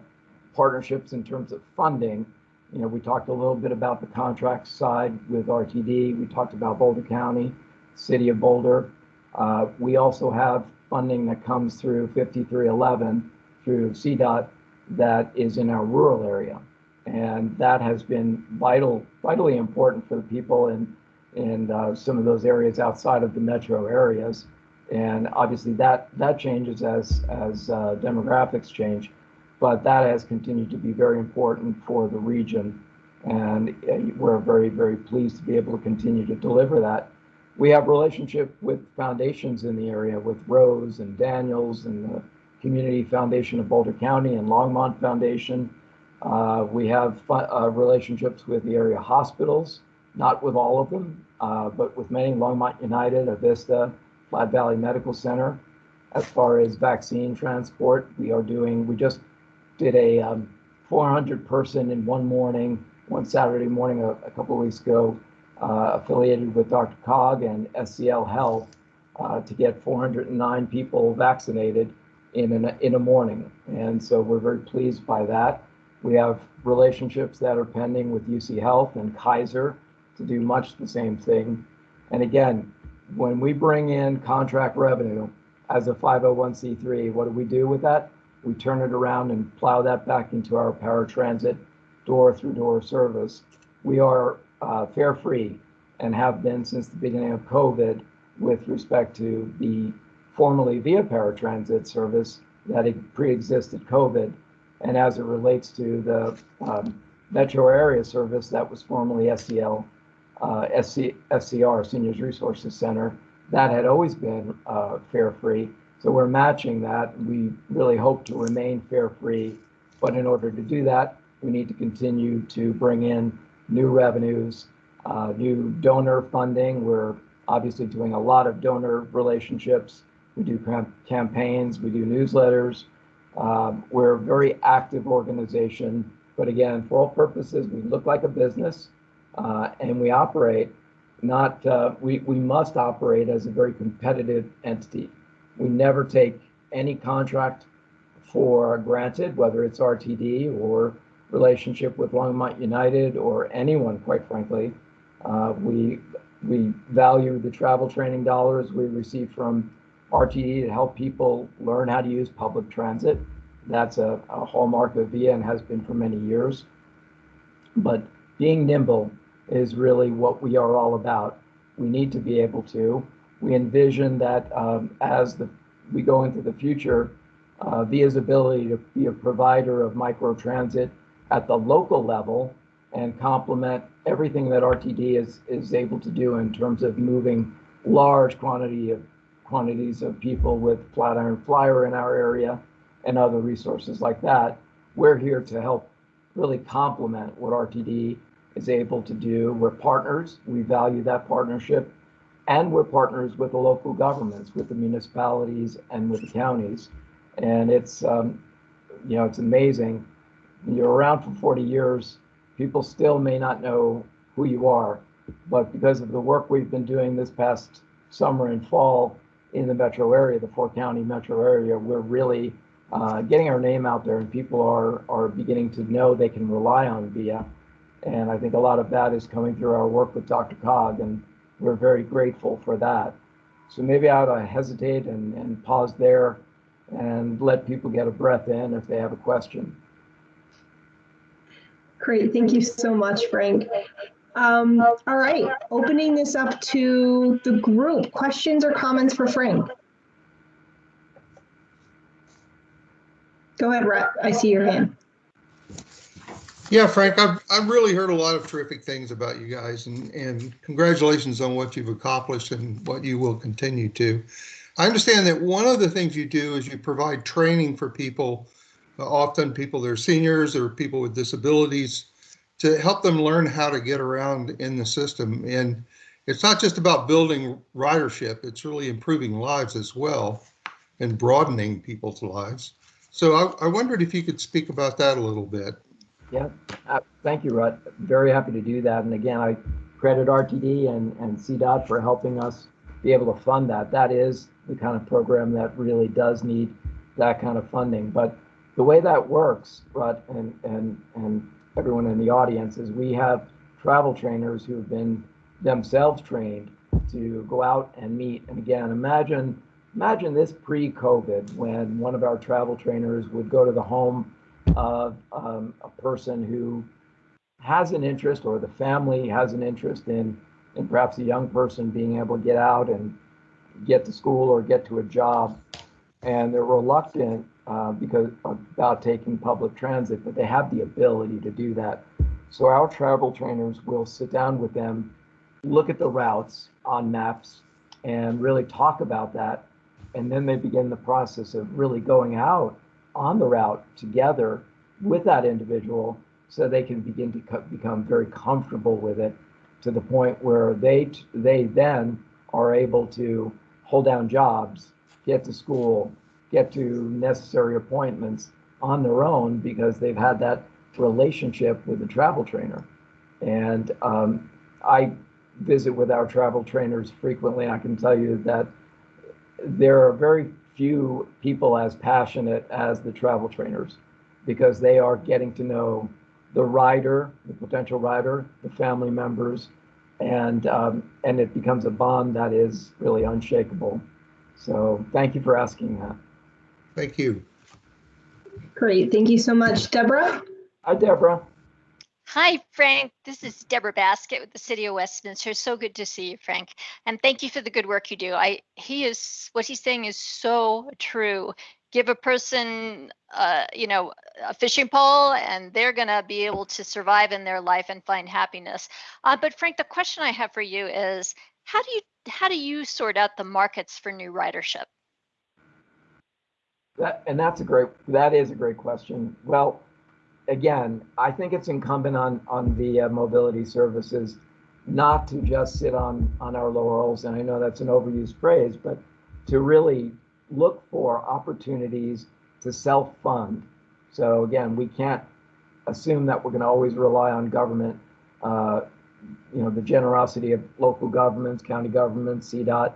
partnerships in terms of funding. You know, we talked a little bit about the contract side with RTD. We talked about Boulder County, City of Boulder. Uh, we also have funding that comes through 5311 through CDOT that is in our rural area. And that has been vital, vitally important for the people in, in uh, some of those areas outside of the metro areas. And obviously that, that changes as, as uh, demographics change, but that has continued to be very important for the region. And uh, we're very, very pleased to be able to continue to deliver that we have relationship with foundations in the area with Rose and Daniels and the Community Foundation of Boulder County and Longmont Foundation. Uh, we have uh, relationships with the area hospitals, not with all of them, uh, but with many, Longmont United, Avista, Platte Valley Medical Center. As far as vaccine transport, we are doing, we just did a um, 400 person in one morning, one Saturday morning a, a couple of weeks ago, uh, affiliated with DRCOG and SCL Health uh, to get 409 people vaccinated in, an, in a morning. And so we're very pleased by that. We have relationships that are pending with UC Health and Kaiser to do much the same thing. And again, when we bring in contract revenue as a 501c3, what do we do with that? We turn it around and plow that back into our paratransit door through door service. We are uh, fare free and have been since the beginning of COVID with respect to the formerly via paratransit service that pre-existed COVID. And as it relates to the um, metro area service that was formerly SCL, uh, SC, SCR, Seniors Resources Center, that had always been uh, fare free. So we're matching that. We really hope to remain fare free. But in order to do that, we need to continue to bring in new revenues, uh, new donor funding. We're obviously doing a lot of donor relationships. We do cam- campaigns, we do newsletters. Um, we're a very active organization, but again, for all purposes, we look like a business uh, and we operate not, uh, we, we must operate as a very competitive entity. We never take any contract for granted, whether it's RTD or relationship with Longmont United or anyone, quite frankly. Uh, we we value the travel training dollars we receive from RTD to help people learn how to use public transit. That's a, a hallmark of VIA and has been for many years. But being nimble is really what we are all about. We need to be able to. We envision that um, as the we go into the future, uh, VIA's ability to be a provider of micro transit at the local level and complement everything that RTD is, is able to do in terms of moving large quantity of quantities of people with Flatiron Flyer in our area and other resources like that. We're here to help really complement what RTD is able to do. We're partners. We value that partnership. And we're partners with the local governments, with the municipalities and with the counties. And it's, um, you know, it's amazing you're around for 40 years, people still may not know who you are. But because of the work we've been doing this past summer and fall in the metro area, the four county metro area, we're really uh, getting our name out there and people are, are beginning to know they can rely on VIA. And I think a lot of that is coming through our work with DRCOG, and we're very grateful for that. So maybe I ought to hesitate and, and pause there and let people get a breath in if they have a question. Great, thank you so much, Frank. Um, all right, opening this up to the group. Questions or comments for Frank? Go ahead, Rhett. I see your hand. Yeah, Frank, I've, I've really heard a lot of terrific things about you guys and, and congratulations on what you've accomplished and what you will continue to. I understand that one of the things you do is you provide training for people, uh, often people that are seniors or people with disabilities, to help them learn how to get around in the system. And it's not just about building ridership, it's really improving lives as well and broadening people's lives. So I, I wondered if you could speak about that a little bit. Yeah, uh, thank you, Rut. Very happy to do that. And again, I credit RTD and, and CDOT for helping us be able to fund that. That is the kind of program that really does need that kind of funding. But the way that works, Rut, and, and, and everyone in the audience, is we have travel trainers who've been themselves trained to go out and meet. And again, imagine imagine this pre-COVID when one of our travel trainers would go to the home of um, a person who has an interest or the family has an interest in, in perhaps a young person being able to get out and get to school or get to a job. And they're reluctant uh, because about taking public transit, but they have the ability to do that. So our travel trainers will sit down with them, look at the routes on maps, and really talk about that. And then they begin the process of really going out on the route together with that individual so they can begin to co- become very comfortable with it to the point where they they then are able to hold down jobs, get to school, get to necessary appointments on their own because they've had that relationship with the travel trainer. And um, I visit with our travel trainers frequently. I can tell you that there are very few people as passionate as the travel trainers because they are getting to know the rider, the potential rider, the family members, and um, and it becomes a bond that is really unshakable. So thank you for asking that. Thank you. Great, thank you so much. Deborah? Hi, Deborah. Hi, Frank. This is Deborah Baskett with the City of Westminster. So good to see you, Frank. And thank you for the good work you do. I he is what he's saying is so true. Give a person, uh, you know, a fishing pole, and they're gonna be able to survive in their life and find happiness. Uh, but Frank, the question I have for you is, how do you how do you sort out the markets for new ridership? That, and that's a great that is a great question. Well, again, I think it's incumbent on on the uh, mobility services not to just sit on on our laurels, and I know that's an overused phrase, but to really look for opportunities to self-fund. So again, we can't assume that we're going to always rely on government. Uh, you know, the generosity of local governments, county governments, CDOT,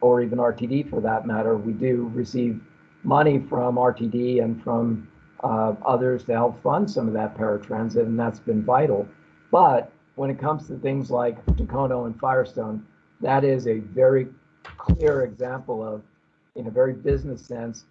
or even RTD for that matter. We do receive money from RTD and from uh, others to help fund some of that paratransit, and that's been vital. But when it comes to things like Dacono and Firestone, that is a very clear example of, in a very business sense,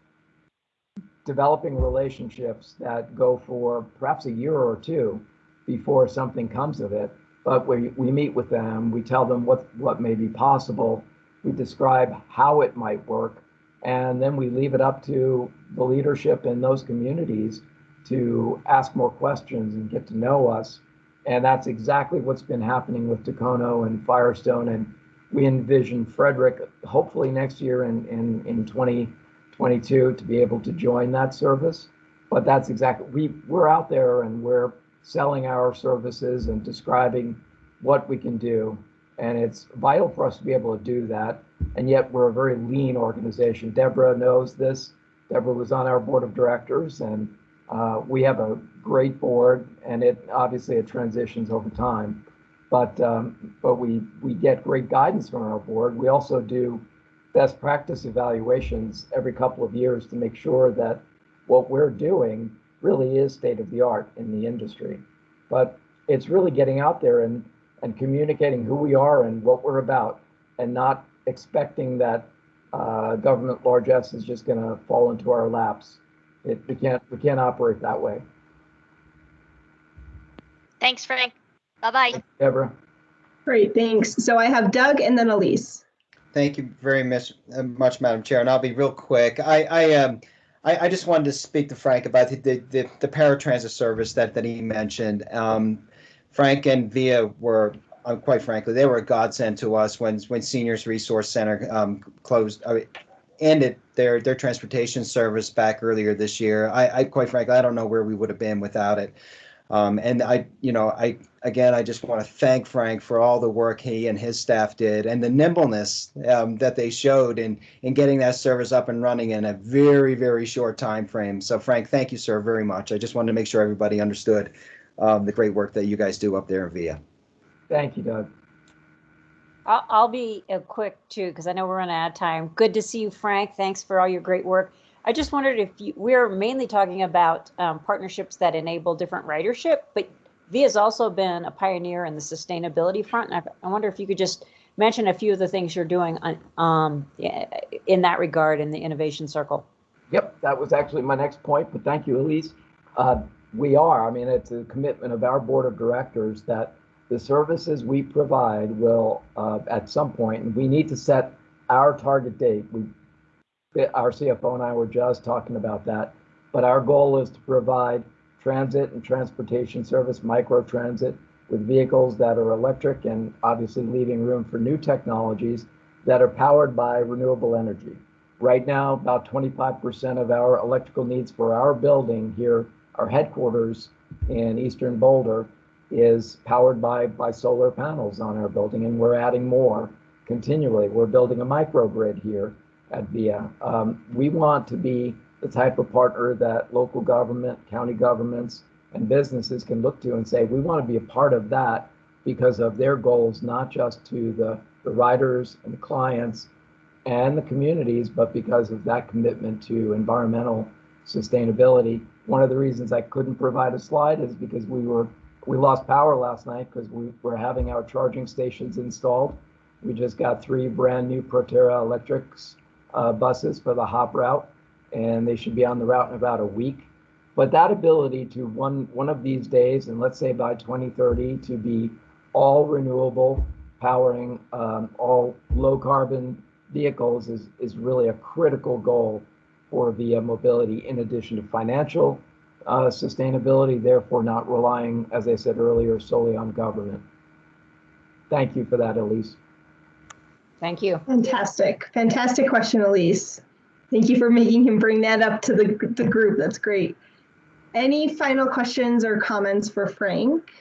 developing relationships that go for perhaps a year or two before something comes of it. But we, we meet with them, we tell them what, what may be possible, we describe how it might work, and then we leave it up to the leadership in those communities to ask more questions and get to know us. And that's exactly what's been happening with Dacono and Firestone. And we envision Frederick, hopefully next year in, in, in 2022, to be able to join that service. But that's exactly, we, we're out there and we're selling our services and describing what we can do. And it's vital for us to be able to do that. And yet we're a very lean organization. Deborah knows this. Deborah was on our board of directors and uh, we have a great board and it obviously it transitions over time. but, um, but we, we get great guidance from our board. We also do best practice evaluations every couple of years to make sure that what we're doing really is state of the art in the industry. But it's really getting out there and, and communicating who we are and what we're about and not expecting that uh, government largesse is just going to fall into our laps. It, we can't we can't operate that way. Thanks, Frank. Bye-bye. Deborah. Great, thanks. So I have Doug and then Elise. Thank you very much, uh, much, Madam Chair, and I'll be real quick. I, I, um, I, I just wanted to speak to Frank about the, the, the, the paratransit service that, that he mentioned. Um, Frank and Via were, um, quite frankly, they were a godsend to us when, when Seniors Resource Center, um, closed, I mean, ended their, their transportation service back earlier this year. I, I, quite frankly, I don't know where we would have been without it. Um, and I, you know, I, again, I just want to thank Frank for all the work he and his staff did and the nimbleness um, that they showed in, in getting that service up and running in a very, very short time frame. So Frank, thank you, sir, very much. I just wanted to make sure everybody understood um, the great work that you guys do up there in VIA. Thank you, Doug. I'll, I'll be uh, quick too, because I know we're running out of time. Good to see you, Frank. Thanks for all your great work. I just wondered if you, we're mainly talking about um, partnerships that enable different ridership, but V has also been a pioneer in the sustainability front. And I, I wonder if you could just mention a few of the things you're doing on, um, in that regard in the innovation circle. Yep, that was actually my next point, but thank you, Elise. Uh, we are, I mean, it's a commitment of our board of directors that the services we provide will, uh, at some point, and we need to set our target date. We our CFO and I were just talking about that. But our goal is to provide transit and transportation service, micro transit, with vehicles that are electric and obviously leaving room for new technologies that are powered by renewable energy. Right now, about 25% of our electrical needs for our building here, our headquarters in Eastern Boulder, is powered by, by solar panels on our building, and we're adding more continually. We're building a microgrid here at VIA. Um, we want to be the type of partner that local government, county governments, and businesses can look to and say, we want to be a part of that because of their goals, not just to the, the riders and the clients and the communities, but because of that commitment to environmental sustainability. One of the reasons I couldn't provide a slide is because we were we lost power last night because we were having our charging stations installed. We just got three brand new Proterra electrics uh, buses for the hop route, and they should be on the route in about a week. But that ability to one one of these days, and let's say by 2030, to be all renewable, powering um, all low carbon vehicles is is really a critical goal for VIA mobility. In addition to financial uh, sustainability, therefore not relying, as I said earlier, solely on government. Thank you for that, Elise. Thank you. Fantastic. Fantastic question, Elise. Thank you for making him bring that up to the, the group. That's great. Any final questions or comments for Frank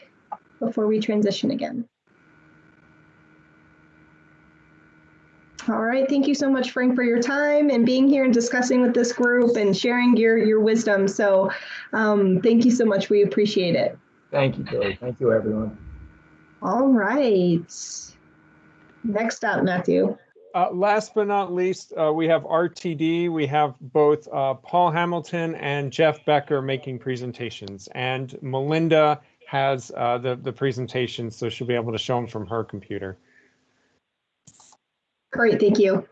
before we transition again? All right, thank you so much, Frank, for your time and being here and discussing with this group and sharing your, your wisdom. So um, thank you so much. We appreciate it. Thank you, Billy. Thank you, everyone. All right. Next up, Matthew. Uh, last but not least, uh, we have RTD. We have both uh, Paul Hamilton and Jeff Becker making presentations, and Melinda has uh, the the presentation, so she'll be able to show them from her computer. Great, thank you.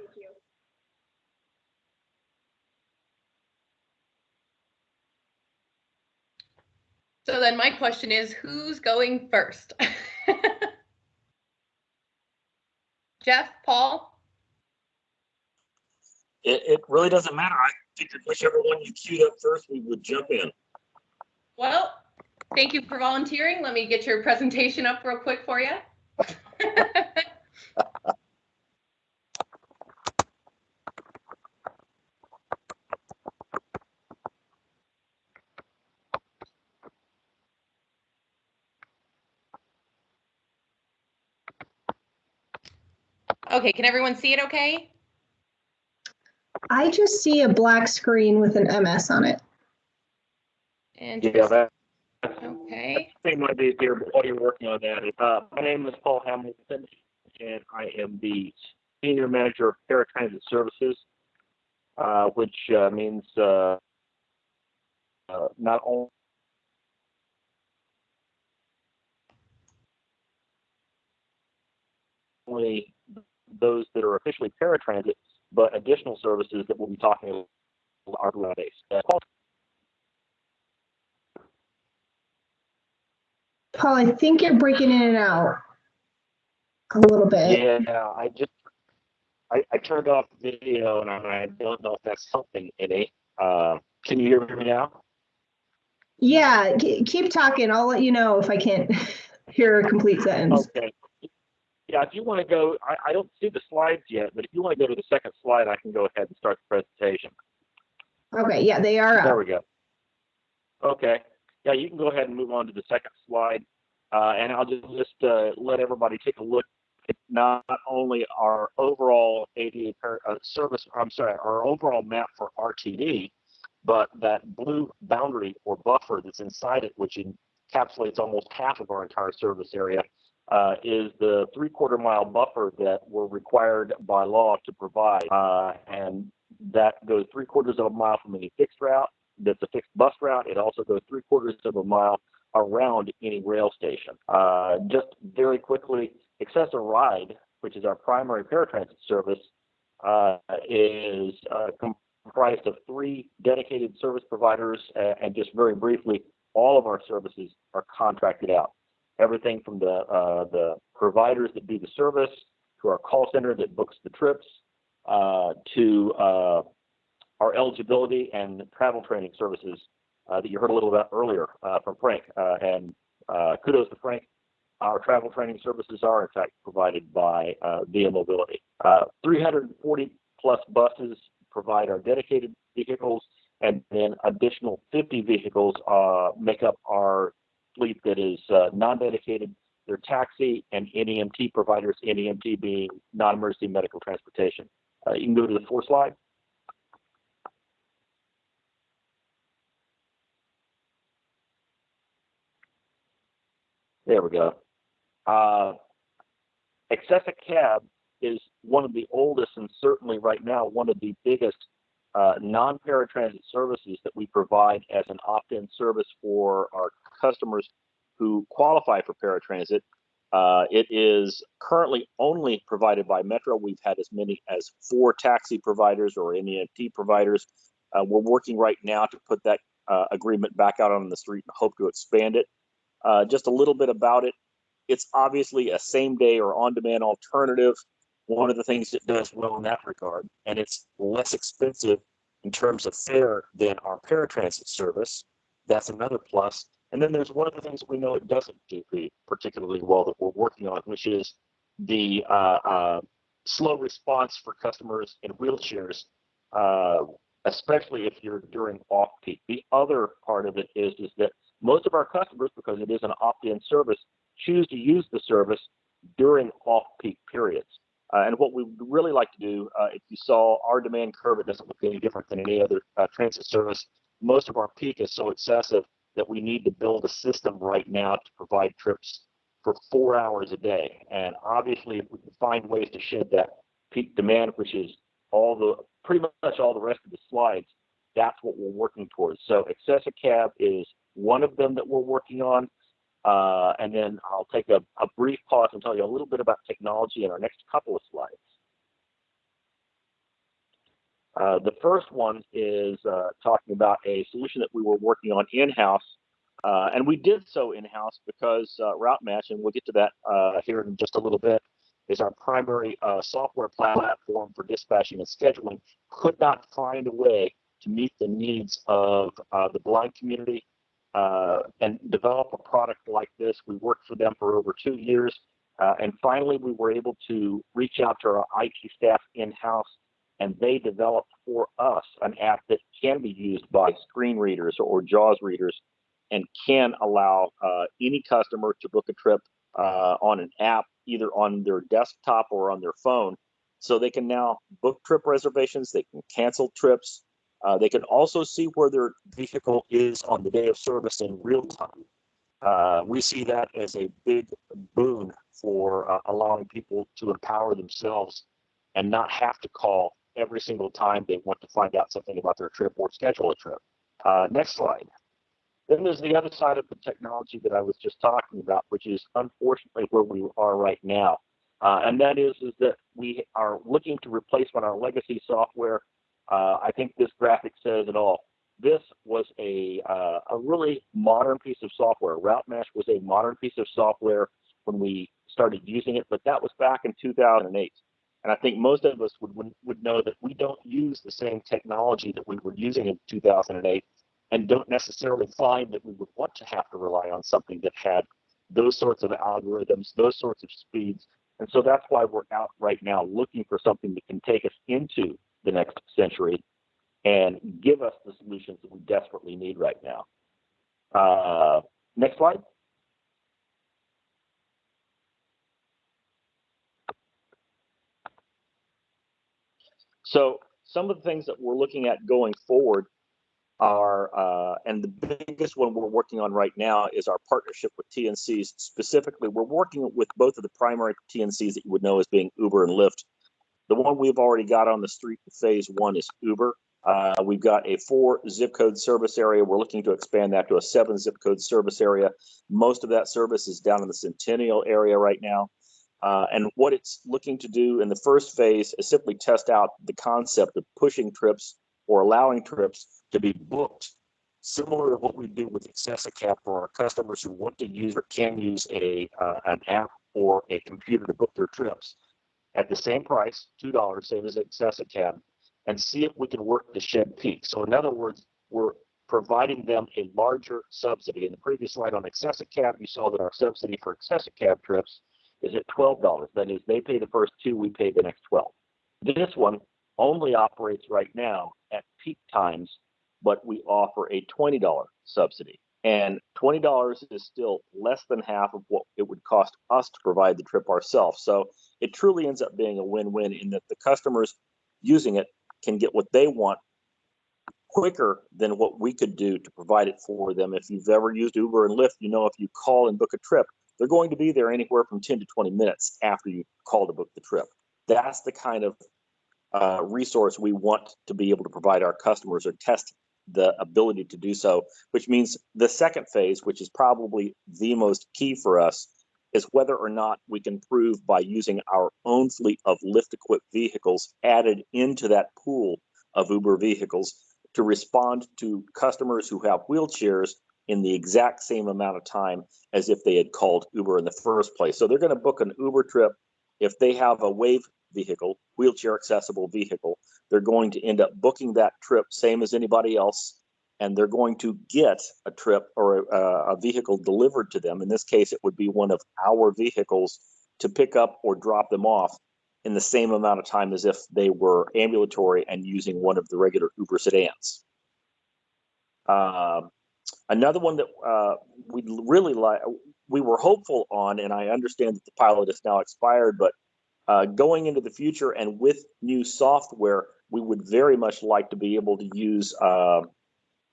So then my question is, who's going first? Jeff, Paul? It, it really doesn't matter. I think that whichever one you queued up first, we would jump in. Well, thank you for volunteering. Let me get your presentation up real quick for you. Okay, can everyone see it okay? I just see a black screen with an MS on it. And Yeah, that, okay. same ideas here, but while you're working on that, uh, my name is Paul Hamilton, and I am the Senior Manager of Paratransit Services, uh, which uh, means uh, uh, not only only those that are officially paratransit, but additional services that we'll be talking about are base. Uh, Paul, I think you're breaking in and out a little bit. Yeah, I just I, I turned off the video and I, I don't know if that's helping any. Uh, can you hear me now? Yeah, keep talking. I'll let you know if I can't hear a complete sentence. Okay. Yeah, if you want to go, I, I don't see the slides yet, but if you want to go to the second slide, I can go ahead and start the presentation. Okay, yeah, they are There up. we go. Okay. Yeah, you can go ahead and move on to the second slide. Uh, and I'll just, just uh, let everybody take a look at not only our overall ADA uh, service, I'm sorry, our overall map for RTD, but that blue boundary or buffer that's inside it, which encapsulates almost half of our entire service area, uh, is the three quarter mile buffer that we're required by law to provide. Uh, and that goes three quarters of a mile from any fixed route. That's a fixed bus route. It also goes three quarters of a mile around any rail station. Uh, just very quickly, Access-a-Ride, which is our primary paratransit service, uh, is uh, comprised of three dedicated service providers. And just very briefly, all of our services are contracted out. Everything from the uh, the providers that do the service to our call center that books the trips uh, to uh, our eligibility and travel training services uh, that you heard a little about earlier uh, from Frank. Uh, and kudos to Frank. Our travel training services are, in fact, provided by Via Mobility. Uh, 340 plus buses provide our dedicated vehicles, and then additional 50 vehicles make up our fleet that is uh, non-dedicated. They're taxi and NEMT providers, NEMT being non-emergency medical transportation. Uh, you can go to the fourth slide. There we go. Uh, Accessa Cab is one of the oldest and certainly right now one of the biggest uh, non-paratransit services that we provide as an opt-in service for our customers who qualify for paratransit. Uh, it is currently only provided by Metro. We've had as many as four taxi providers or NEMT providers. Uh, we're working right now to put that uh, agreement back out on the street and hope to expand it. Uh, just a little bit about it. It's obviously a same day or on demand alternative. One of the things it does well in that regard, and it's less expensive in terms of fare than our paratransit service. That's another plus. And then there's one of the things that we know it doesn't do particularly well that we're working on, which is the uh, uh, slow response for customers in wheelchairs, uh, especially if you're during off peak. The other part of it is is that most of our customers, because it is an opt-in service, choose to use the service during off-peak periods. Uh, and what we would really like to do, uh, if you saw our demand curve, it doesn't look any different than any other uh, transit service. Most of our peak is so excessive that we need to build a system right now to provide trips for four hours a day. And obviously, if we can find ways to shed that peak demand, which is all the pretty much all the rest of the slides, that's what we're working towards. So Accessa Cab is one of them that we're working on. Uh, and then I'll take a, a brief pause and tell you a little bit about technology in our next couple of slides. Uh, the first one is uh, talking about a solution that we were working on in-house, uh, and we did so in-house because uh, Route Match, and we'll get to that uh, here in just a little bit, is our primary uh, software platform for dispatching and scheduling, could not find a way to meet the needs of the blind community uh, and develop a product like this. We worked for them for over two years. Uh, and finally, we were able to reach out to our IT staff in-house and they developed for us an app that can be used by screen readers or JAWS readers and can allow uh, any customer to book a trip uh, on an app, either on their desktop or on their phone. So they can now book trip reservations, they can cancel trips, uh, they can also see where their vehicle is on the day of service in real time. Uh, we see that as a big boon for uh, allowing people to empower themselves and not have to call every single time they want to find out something about their trip or schedule a trip. Uh, next slide. Then there's the other side of the technology that I was just talking about, which is unfortunately where we are right now. Uh, and that is, is that we are looking to replace of our legacy software. Uh, I think this graphic says it all. This was a, uh, a really modern piece of software. Route Match was a modern piece of software when we started using it, but that was back in 2008. And I think most of us would, would, would know that we don't use the same technology that we were using in 2008 and don't necessarily find that we would want to have to rely on something that had those sorts of algorithms, those sorts of speeds. And so that's why we're out right now looking for something that can take us into the next century and give us the solutions that we desperately need right now. Uh, next slide. So some of the things that we're looking at going forward are, uh, and the biggest one we're working on right now is our partnership with TNCs. Specifically, we're working with both of the primary TNCs that you would know as being Uber and Lyft. The one we've already got on the street in phase one is Uber. Uh, we've got a four zip code service area. We're looking to expand that to a seven zip code service area. Most of that service is down in the Centennial area right now. Uh, and what it's looking to do in the first phase is simply test out the concept of pushing trips or allowing trips to be booked, similar to what we do with Access-a-Cab for our customers who want to use or can use a uh, an app or a computer to book their trips at the same price, two dollars, same as Access-a-Cab, and see if we can work the shed peak. So in other words, we're providing them a larger subsidy. In the previous slide on Access-a-Cab, you saw that our subsidy for Access-a-Cab trips is at $12. That is, they pay the first two, we pay the next 12. This one only operates right now at peak times, but we offer a $20 subsidy. And $20 is still less than half of what it would cost us to provide the trip ourselves. So it truly ends up being a win-win in that the customers using it can get what they want quicker than what we could do to provide it for them. If you've ever used Uber and Lyft, you know if you call and book a trip, they're going to be there anywhere from 10 to 20 minutes after you call to book the trip. That's the kind of uh, resource we want to be able to provide our customers or test the ability to do so, which means the second phase, which is probably the most key for us, is whether or not we can prove by using our own fleet of lift equipped vehicles added into that pool of Uber vehicles to respond to customers who have wheelchairs in the exact same amount of time as if they had called Uber in the first place. So they're going to book an Uber trip if they have a WAV vehicle, wheelchair accessible vehicle, they're going to end up booking that trip same as anybody else and they're going to get a trip or a, a, vehicle delivered to them. In this case, it would be one of our vehicles to pick up or drop them off in the same amount of time as if they were ambulatory and using one of the regular Uber sedans. Uh, another one that uh, we really like, we were hopeful on, and I understand that the pilot is now expired, but uh, going into the future and with new software, we would very much like to be able to use uh,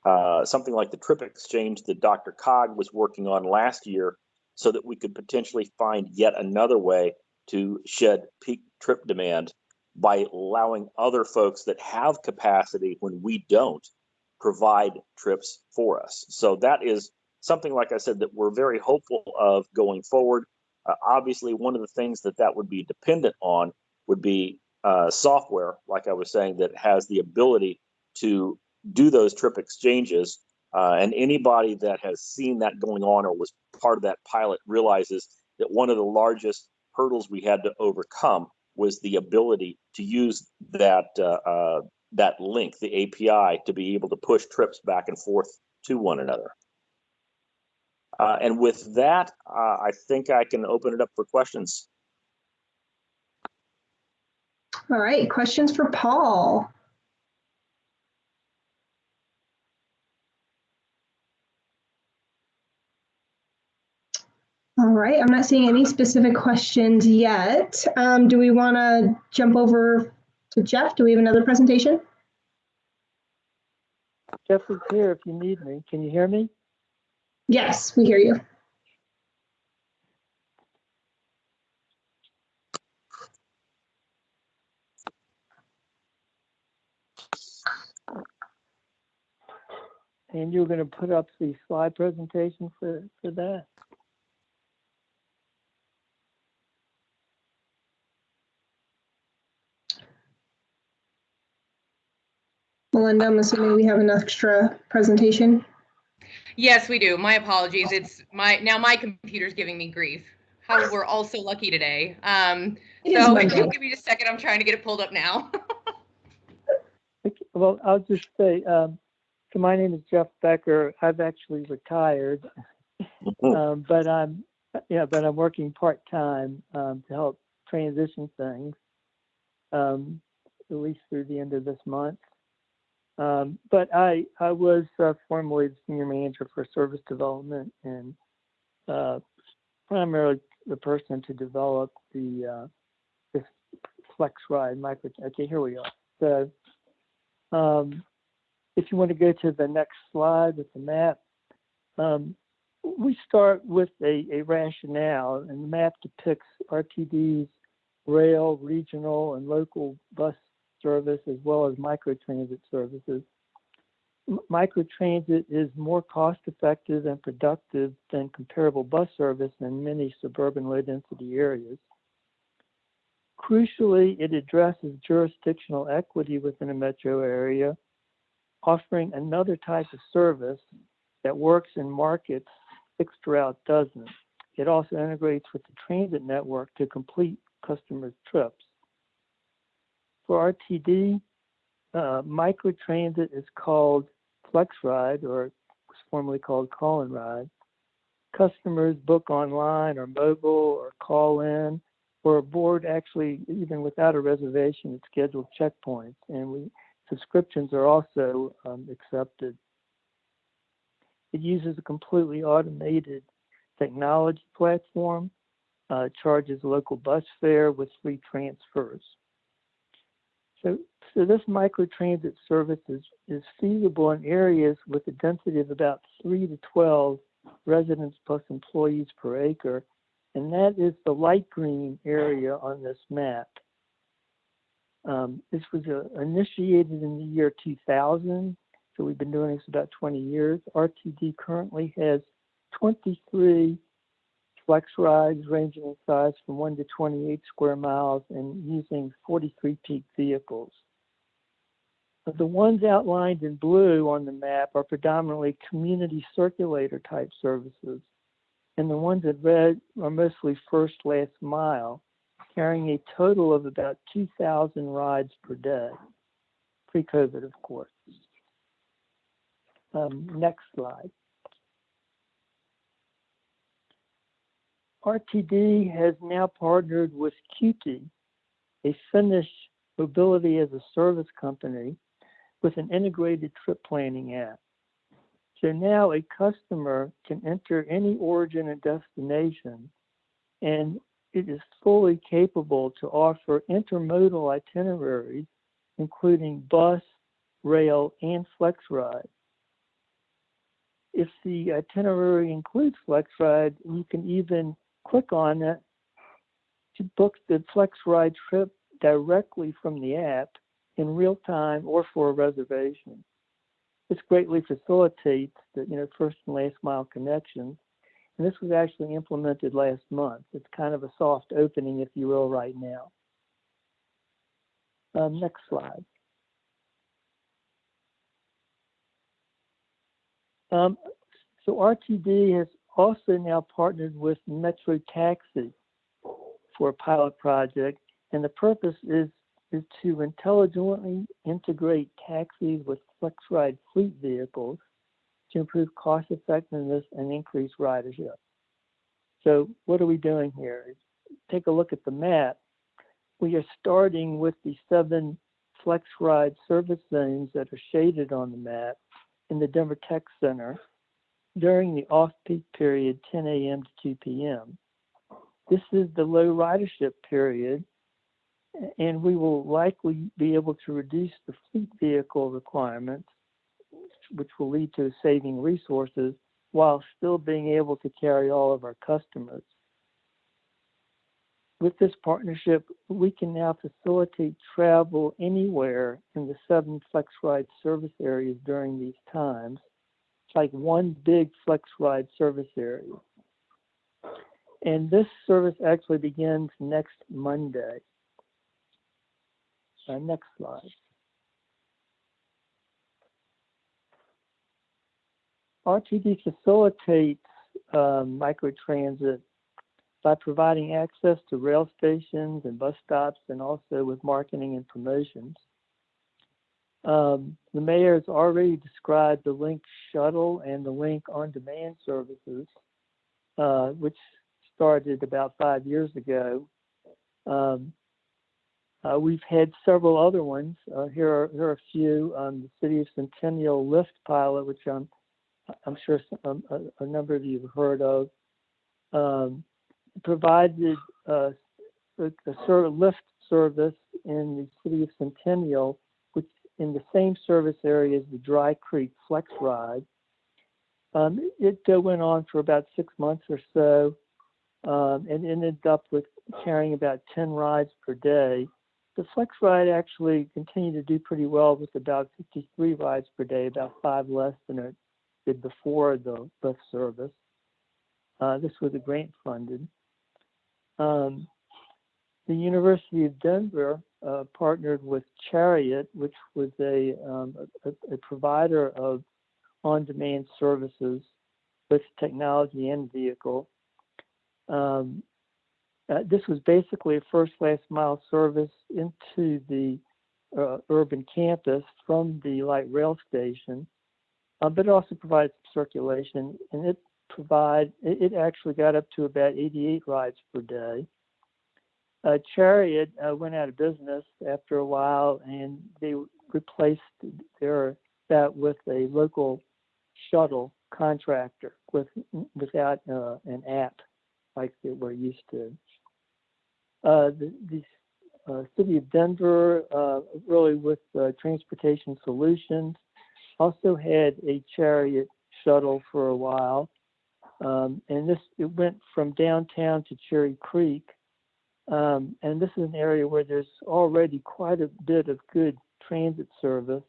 uh, something like the trip exchange that DRCOG was working on last year so that we could potentially find yet another way to shed peak trip demand by allowing other folks that have capacity when we don't provide trips for us. So that is something, like I said, that we're very hopeful of going forward. Uh, obviously, one of the things that that would be dependent on would be uh, software, like I was saying, that has the ability to do those trip exchanges. Uh, and anybody that has seen that going on or was part of that pilot realizes that one of the largest hurdles we had to overcome was the ability to use that uh, uh, that link, the API, to be able to push trips back and forth to one another. Uh, and with that, uh, I think I can open it up for questions. All right, questions for Paul. All right, I'm not seeing any specific questions yet. Um, do we want to jump over to Jeff? Do we have another presentation? Jeff is here if you need me. Can you hear me? Yes, we hear you. And you're going to put up the slide presentation for, for that. Melinda, I'm assuming we have an extra presentation. Yes, we do. My apologies. It's my, now my computer's giving me grief. How we're all so lucky today. Um, It is so Monday. give me just a second. I'm trying to get it pulled up now. Well, I'll just say, um, so my name is Jeff Becker. I've actually retired. Um, but I'm, yeah, but I'm working part-time, um, to help transition things. Um, at least through the end of this month. Um, but I, I was uh, formerly the senior manager for service development and, uh, primarily the person to develop the, uh, this flex ride micro, okay, here we are. So, um, if you want to go to the next slide with the map, um, we start with a, a rationale, and the map depicts RTD's rail, regional, and local bus service as well as microtransit services. Microtransit is more cost effective and productive than comparable bus service in many suburban low density areas. Crucially, it addresses jurisdictional equity within a metro area, offering another type of service that works in markets fixed route doesn't. It also integrates with the transit network to complete customers' trips. For RTD, uh, microtransit is called FlexRide or was formerly called Call and Ride. Customers book online or mobile or call in or board actually even without a reservation at scheduled checkpoints. And we subscriptions are also um, accepted. It uses a completely automated technology platform, uh, charges local bus fare with free transfers. So, so this microtransit service is, is feasible in areas with a density of about 3 to 12 residents plus employees per acre, and that is the light green area on this map. Um, this was uh, initiated in the year 2000, so we've been doing this about 20 years. RTD currently has 23 flex rides ranging in size from 1 to 28 square miles and using 43 peak vehicles. The ones outlined in blue on the map are predominantly community circulator type services. And the ones in red are mostly first last mile, carrying a total of about 2,000 rides per day, pre-COVID, of course. Um, next slide. RTD has now partnered with Kyyti, a Finnish mobility as a service company with an integrated trip planning app. So now a customer can enter any origin and destination, and it is fully capable to offer intermodal itineraries, including bus, rail, and flex ride. If the itinerary includes flex ride, you can even click on it to book the flex ride trip directly from the app in real time or for a reservation. This greatly facilitates the you know first and last mile connections. And this was actually implemented last month. It's kind of a soft opening, if you will, right now. Um, next slide. Um, so RTD has also now partnered with Metro Taxi for a pilot project, and the purpose is is to intelligently integrate taxis with FlexRide fleet vehicles to improve cost effectiveness and increase ridership. So what are we doing here? Take a look at the map. We are starting with the seven FlexRide service zones that are shaded on the map in the Denver Tech Center during the off-peak period 10 a.m. to 2 p.m. This is the low ridership period and we will likely be able to reduce the fleet vehicle requirements, which will lead to saving resources while still being able to carry all of our customers. With this partnership, we can now facilitate travel anywhere in the seven FlexRide service areas during these times like one big flex ride service area. And this service actually begins next Monday. Uh, next slide. RTD facilitates um, microtransit by providing access to rail stations and bus stops and also with marketing and promotions. Um, the mayor has already described the Link shuttle and the Link on demand services, uh, which started about five years ago. Um, uh, we've had several other ones. Uh, here, are, here are a few. Um, the City of Centennial Lyft pilot, which I'm, I'm sure some, a, a, number of you have heard of, um, provided uh, a, a sort of Lyft service in the City of Centennial, in the same service area as the Dry Creek Flex Ride. Um, it went on for about six months or so um, and ended up with carrying about 10 rides per day. The Flex Ride actually continued to do pretty well with about 53 rides per day, about five less than it did before the Lyft service. Uh, this was a grant funded. Um, the University of Denver uh, partnered with Chariot, which was a, um, a, a, provider of on-demand services with technology and vehicle. Um, uh, this was basically a first last mile service into the uh, urban campus from the light rail station, uh, but it also provides circulation and it provide it, it, actually got up to about 88 rides per day. Uh, Chariot uh, went out of business after a while and they replaced their that with a local shuttle contractor with without uh, an app like we're used to. Uh, the, the uh, city of Denver, uh, really with transportation solutions, also had a chariot shuttle for a while. Um, and this it went from downtown to Cherry Creek. Um, and this is an area where there's already quite a bit of good transit service.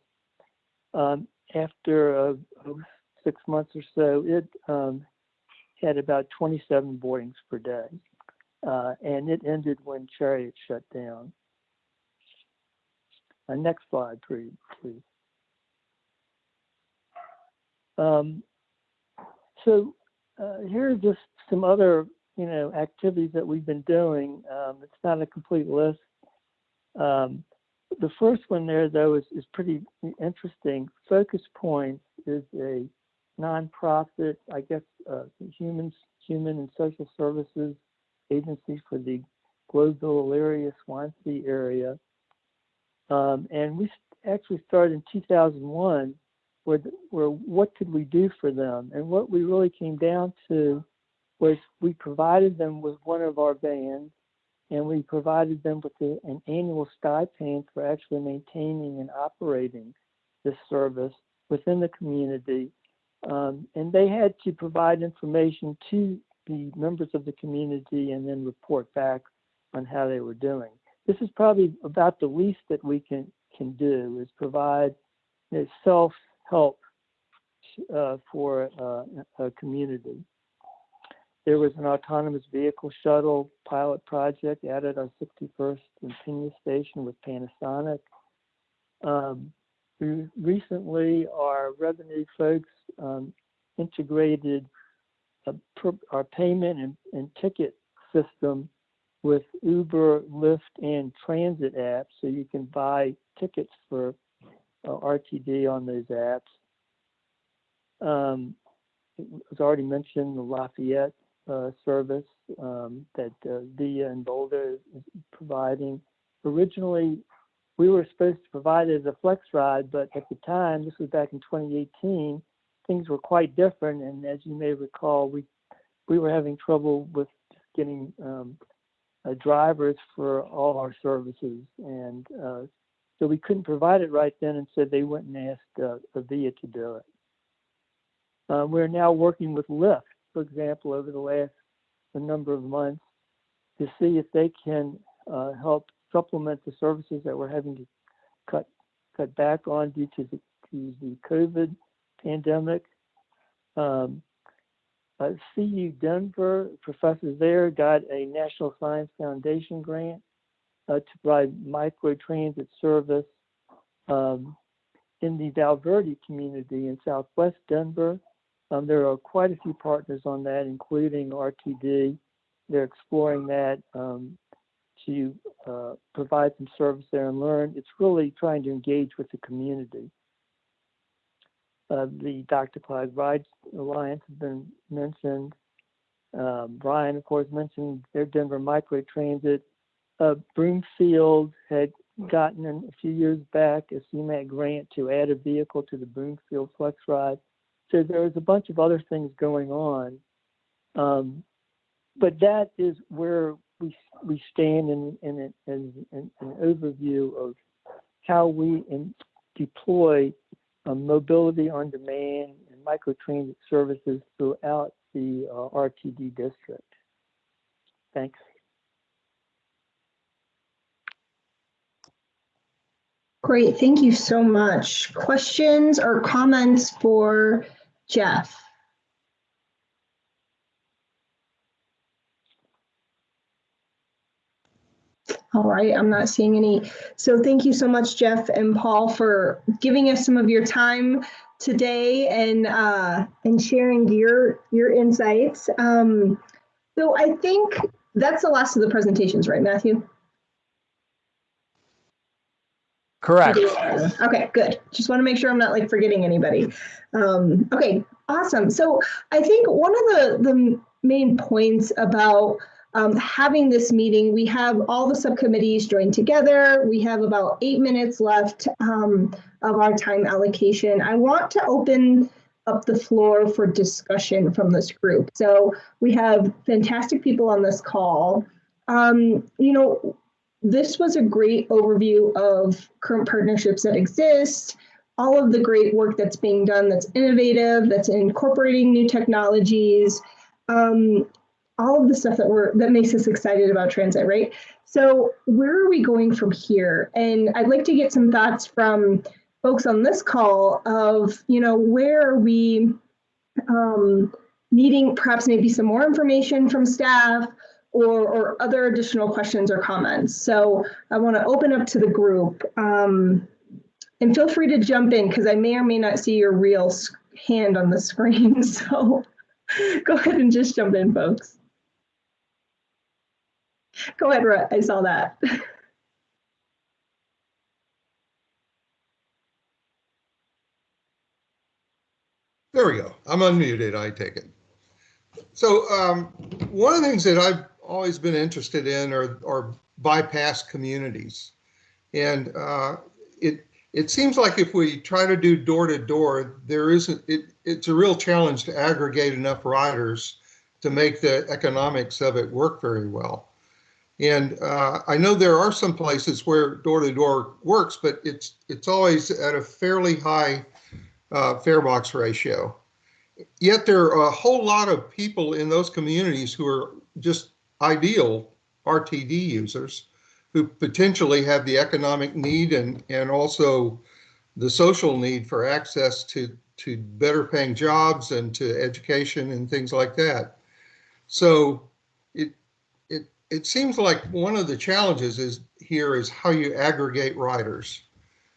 Um, after uh, six months or so, it um, had about 27 boardings per day uh, and it ended when Chariot shut down. Uh, next slide, please. Um, so uh, here are just some other, you know, activities that we've been doing. Um, it's not a complete list. Um, the first one there, though, is, is pretty interesting. Focus Points is a nonprofit, I guess, uh, humans, human and social services agency for the Globeville, Elyria, Swansea area. Um, and we actually started in 2001 where, where what could we do for them? And what we really came down to was we provided them with one of our vans and we provided them with an annual stipend for actually maintaining and operating this service within the community. Um, and they had to provide information to the members of the community and then report back on how they were doing. This is probably about the least that we can can do is provide self-help uh, for uh, a community. There was an autonomous vehicle shuttle pilot project at our 61st and Pena station with Panasonic. Um, recently, our revenue folks um, integrated our payment and, and ticket system with Uber, Lyft, and transit apps. So you can buy tickets for uh, RTD on those apps. Um, it was already mentioned the Lafayette service um, that uh, Via and Boulder is providing. Originally, we were supposed to provide it as a flex ride, but at the time, this was back in 2018, things were quite different. And as you may recall, we we were having trouble with getting um, uh, drivers for all our services, and uh, so we couldn't provide it right then. And so they went and asked uh, to do it. Uh, we're now working with Lyft, for example, over the last a number of months to see if they can uh, help supplement the services that we're having to cut cut back on due to the, to the COVID pandemic. Um, uh, CU Denver, professors there got a National Science Foundation grant uh, to provide microtransit service um, in the Valverde community in southwest Denver. Um, there are quite a few partners on that, including RTD. They're exploring that um, to uh, provide some service there and learn. It's really trying to engage with the community. Uh, the DRCOG Ride Alliance has been mentioned. Um, Brian, of course, mentioned their Denver Microtransit. Uh, Broomfield had gotten a few years back a CMAQ grant to add a vehicle to the Broomfield Flex Ride. So there's a bunch of other things going on. Um, but that is where we, we stand in, in, in, in an overview of how we in, deploy um, mobility on demand and microtransit services throughout the uh, RTD district. Thanks. Great, thank you so much. Questions or comments for Jeff? All right, I'm not seeing any. So thank you so much, Jeff and Paul, for giving us some of your time today and uh, and sharing your your insights. Um, so I think that's the last of the presentations, right, Matthew? Correct. Okay, good. Just want to make sure I'm not like forgetting anybody. Um, okay, awesome. So I think one of the, the main points about um, having this meeting, we have all the subcommittees joined together. We have about eight minutes left um, of our time allocation. I want to open up the floor for discussion from this group. So we have fantastic people on this call. Um, you know, this was a great overview of current partnerships that exist, all of the great work that's being done that's innovative, that's incorporating new technologies, um, all of the stuff that we're that makes us excited about transit, right? So where are we going from here? And I'd like to get some thoughts from folks on this call of, you know, where are we um, needing perhaps maybe some more information from staff or, or other additional questions or comments. So I want to open up to the group. Um, and feel free to jump in because I may or may not see your real hand on the screen. So go ahead and just jump in, folks. Go ahead, Rhett. I saw that. There we go. I'm unmuted, I take it. So um, one of the things that I've always been interested in are, are bypass communities. And uh, it it seems like if we try to do door to door, there isn't it, it's a real challenge to aggregate enough riders to make the economics of it work very well. And uh, I know there are some places where door to door works, but it's it's always at a fairly high uh, fare box ratio. Yet there are a whole lot of people in those communities who are just ideal RTD users who potentially have the economic need and, and also the social need for access to, to better paying jobs and to education and things like that. So it, it, it seems like one of the challenges is here is how you aggregate riders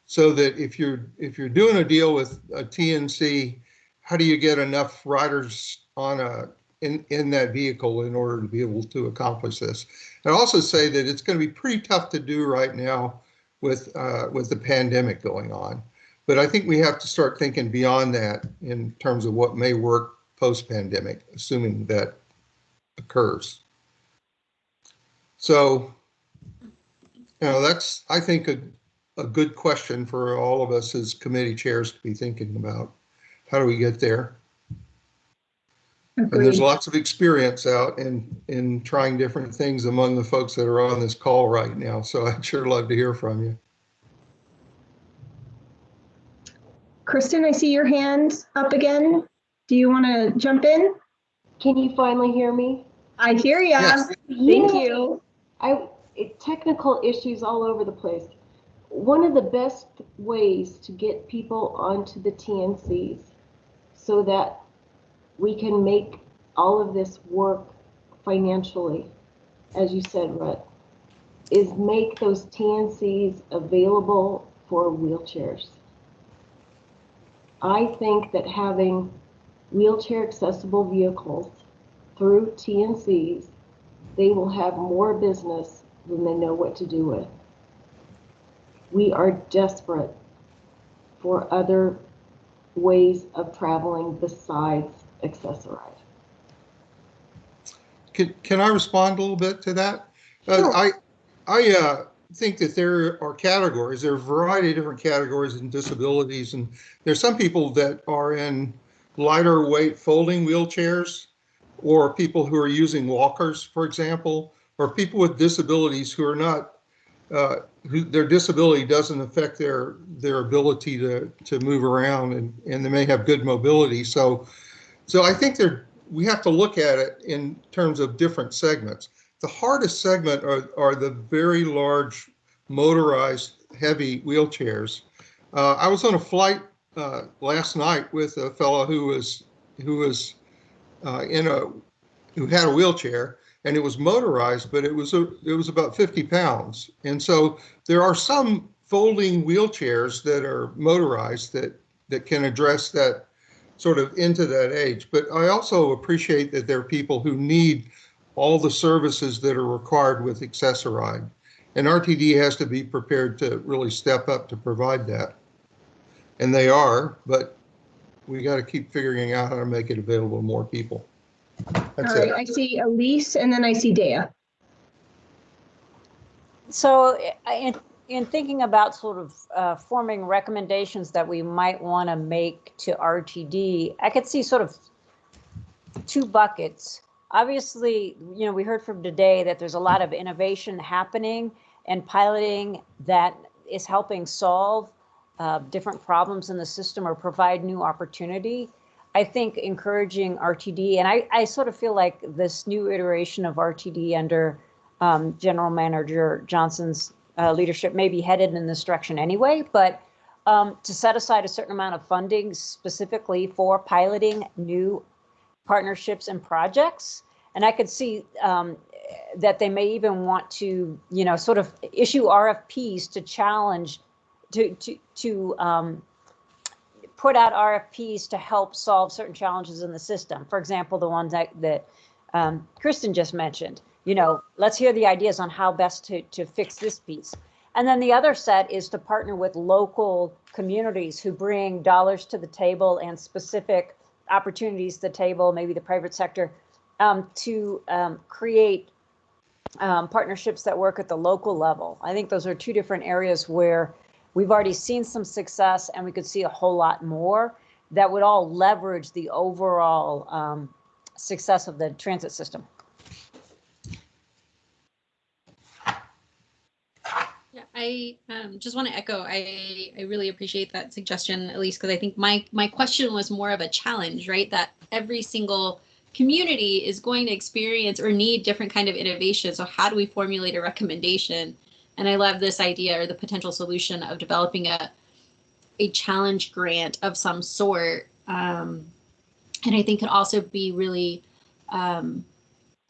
so that if you're if you're doing a deal with a TNC, how do you get enough riders on a in, in that vehicle in order to be able to accomplish this. I'd also say that it's going to be pretty tough to do right now with uh, with the pandemic going on. But I think we have to start thinking beyond that in terms of what may work post-pandemic, assuming that occurs. So, you know, that's, I think, a, a good question for all of us as committee chairs to be thinking about. How do we get there? And there's lots of experience out in, in trying different things among the folks that are on this call right now. So I'd sure love to hear from you. Kristen, I see your hand up again. Do you want to jump in? Can you finally hear me? I hear ya. Yes. Thank Yay. you. I it, technical issues all over the place. One of the best ways to get people onto the TNCs so that we can make all of this work financially, as you said, Rhett, is make those TNCs available for wheelchairs. I think that having wheelchair accessible vehicles through TNCs, they will have more business than they know what to do with. We are desperate for other ways of traveling besides Access-a-Ride. Can, can I respond a little bit to that? Uh, I, I uh, think that there are categories, there are a variety of different categories and disabilities. And there's some people that are in lighter weight folding wheelchairs or people who are using walkers, for example, or people with disabilities who are not, uh, who their disability doesn't affect their their ability to to move around and and they may have good mobility. So, so I think there we have to look at it in terms of different segments. The hardest segment are are the very large motorized heavy wheelchairs. Uh, I was on a flight uh, last night with a fellow who was who was uh, in a who had a wheelchair and it was motorized, but it was a, it was about 50 pounds. And so there are some folding wheelchairs that are motorized that that can address that sort of into that age. But I also appreciate that there are people who need all the services that are required with Access-a-Ride. And RTD has to be prepared to really step up to provide that. And they are, but we got to keep figuring out how to make it available to more people. All That's right, it. I see Elise and then I see Dea. So I- in, in thinking about sort of uh, forming recommendations that we might want to make to RTD, I could see sort of two buckets. Obviously, you know, we heard from today that there's a lot of innovation happening and piloting that is helping solve uh, different problems in the system or provide new opportunity. I think encouraging RTD, and I, I sort of feel like this new iteration of RTD under um, General Manager Johnson's uh, leadership may be headed in this direction anyway, but um, to set aside a certain amount of funding specifically for piloting new partnerships and projects. And I could see um, that they may even want to, you know, sort of issue RFPs to challenge, to, to, to um, put out RFPs to help solve certain challenges in the system. For example, the ones that, that um, Kristen just mentioned, you know, let's hear the ideas on how best to, to fix this piece. And then the other set is to partner with local communities who bring dollars to the table and specific opportunities to the table, maybe the private sector, um, to um, create um, partnerships that work at the local level. I think those are two different areas where we've already seen some success and we could see a whole lot more that would all leverage the overall um, success of the transit system. Yeah, I um, just want to echo. I I really appreciate that suggestion, Elise because I think my my question was more of a challenge, right? That every single community is going to experience or need different kind of innovation. So how do we formulate a recommendation? And I love this idea or the potential solution of developing a a challenge grant of some sort. Um, and I think could also be really um,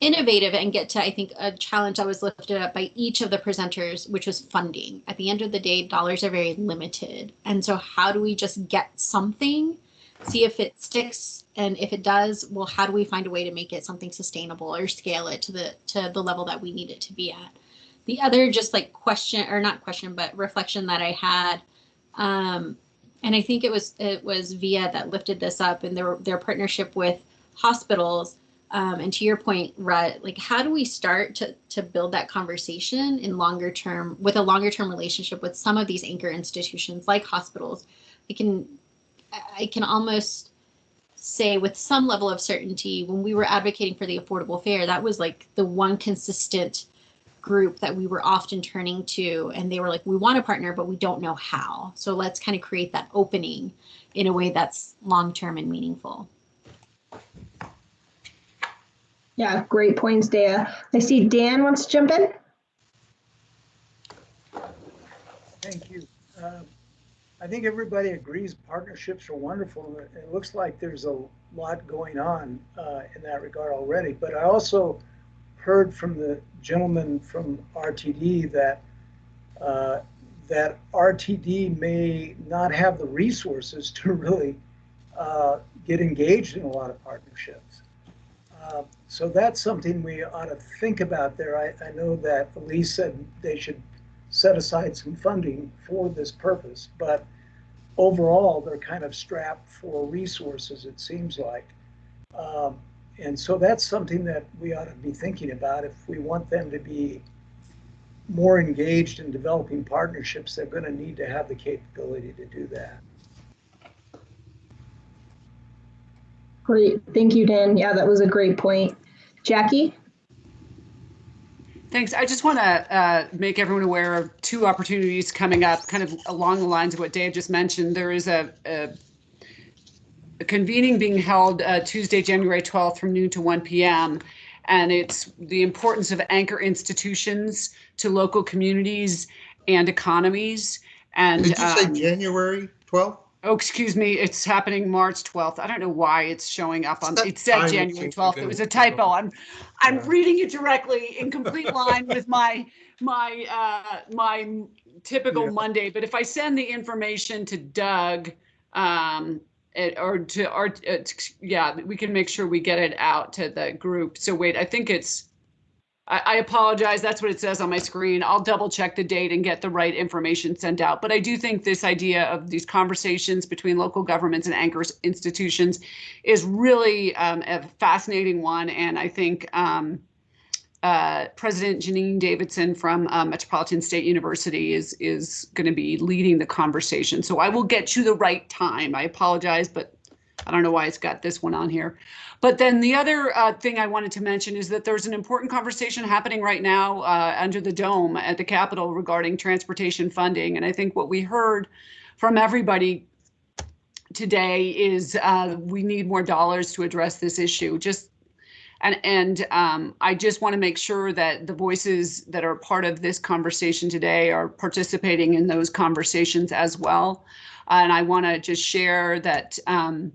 innovative and get to, I think, a challenge that was lifted up by each of the presenters, which was funding. At the end of the day, dollars are very limited. And so how do we just get something, see if it sticks, and if it does, well, how do we find a way to make it something sustainable or scale it to the to the level that we need it to be at? The other just like question or not question, but reflection that I had um, and I think it was it was Via that lifted this up and their their partnership with hospitals. Um, and to your point, Rhett, like how do we start to to build that conversation in longer term with a longer term relationship with some of these anchor institutions like hospitals? I can I can almost say with some level of certainty when we were advocating for the affordable fare, that was like the one consistent group that we were often turning to and they were like we want to partner but we don't know how so let's kind of create that opening in a way that's long term and meaningful Yeah, great points, Dea. I see Dan wants to jump in. Thank you. Uh, I think everybody agrees partnerships are wonderful. It looks like there's a lot going on uh, in that regard already. But I also heard from the gentleman from RTD that uh, that RTD may not have the resources to really uh, get engaged in a lot of partnerships. So that's something we ought to think about there. I, I know that Elise said they should set aside some funding for this purpose, but overall, they're kind of strapped for resources, it seems like. Um, and so that's something that we ought to be thinking about. If we want them to be more engaged in developing partnerships, they're going to need to have the capability to do that. Great. Thank you, Dan. Yeah, that was a great point. Jackie? Thanks. I just want to uh, make everyone aware of two opportunities coming up, kind of along the lines of what Dave just mentioned. There is a, a, a convening being held uh, Tuesday, January 12th from noon to 1 p.m. And it's the importance of anchor institutions to local communities and economies. And Did you say um, January 12th? Oh, excuse me, it's happening March 12th. I don't know why it's showing up on, it said January seems to 12th. be It was a typo. I'm, I'm reading it directly in complete line with my, my, uh, my typical Yeah. Monday. But if I send the information to Doug, um, it, or to our, uh, yeah, we can make sure we get it out to the group. So wait, I think it's, I, I apologize. That's what it says on my screen. I'll double check the date and get the right information sent out. But I do think this idea of these conversations between local governments and anchor institutions is really um, a fascinating one. And I think um, uh, President Janine Davidson from uh, Metropolitan State University is is going to be leading the conversation. So I will get you the right time. I apologize, but I don't know why it's got this one on here. But then the other uh, thing I wanted to mention is that there's an important conversation happening right now uh, under the dome at the Capitol regarding transportation funding. And I think what we heard from everybody today is uh, we need more dollars to address this issue. Just and and um, I just want to make sure that the voices that are part of this conversation today are participating in those conversations as well. And I want to just share that um,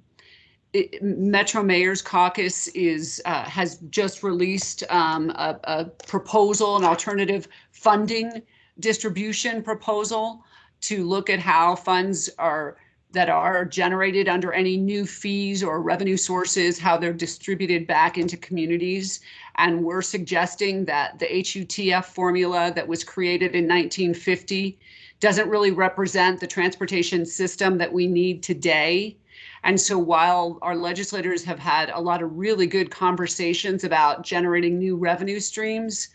Metro Mayor's Caucus is uh, has just released um, a, a proposal, an alternative funding distribution proposal to look at how funds are that are generated under any new fees or revenue sources, how they're distributed back into communities. And we're suggesting that the HUTF formula that was created in 1950 doesn't really represent the transportation system that we need today. And so while our legislators have had a lot of really good conversations about generating new revenue streams,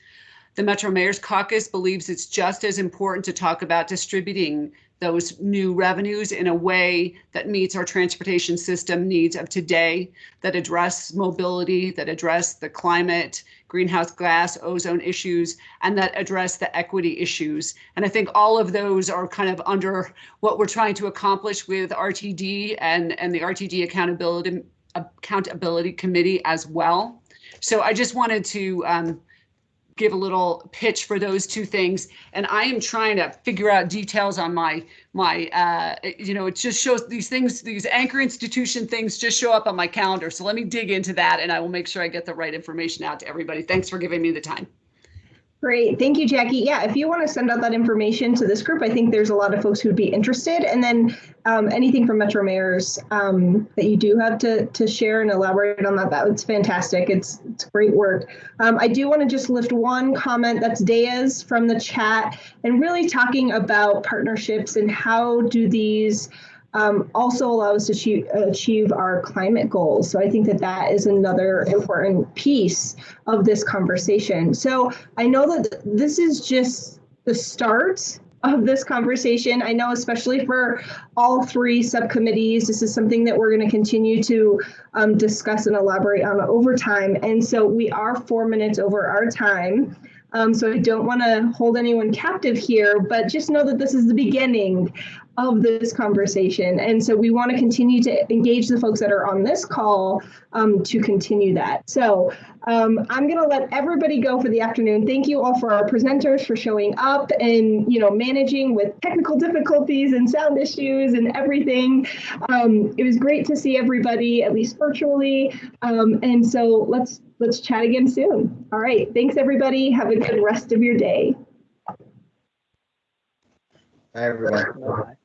the Metro Mayor's Caucus believes it's just as important to talk about distributing those new revenues in a way that meets our transportation system needs of today, that address mobility, that address the climate, greenhouse gas, ozone issues, and that address the equity issues. And I think all of those are kind of under what we're trying to accomplish with RTD and, and the RTD Accountability Accountability Committee as well. So I just wanted to um, give a little pitch for those two things. And I am trying to figure out details on my my uh, you know, it just shows these things, these anchor institution things just show up on my calendar. So let me dig into that and I will make sure I get the right information out to everybody. Thanks for giving me the time. Great. Thank you, Jackie. Yeah, if you want to send out that information to this group, I think there's a lot of folks who'd be interested. And then um, anything from Metro Mayors um, that you do have to, to share and elaborate on that, that's fantastic. It's, it's great work. Um, I do want to just lift one comment that's Daya's from the chat and really talking about partnerships and how do these um, also allow us to achieve, our climate goals. So I think that that is another important piece of this conversation. So I know that this is just the start of this conversation. I know, especially for all three subcommittees, this is something that we're going to continue to um, discuss and elaborate on over time. And so we are four minutes over our time. Um, so I don't want to hold anyone captive here, but just know that this is the beginning of this conversation. And so we want to continue to engage the folks that are on this call um, to continue that. So um, I'm going to let everybody go for the afternoon. Thank you all for our presenters for showing up and you know managing with technical difficulties and sound issues and everything. Um, it was great to see everybody, at least virtually. Um, and so let's let's chat again soon. All right. Thanks everybody. Have a good rest of your day. Bye, everyone.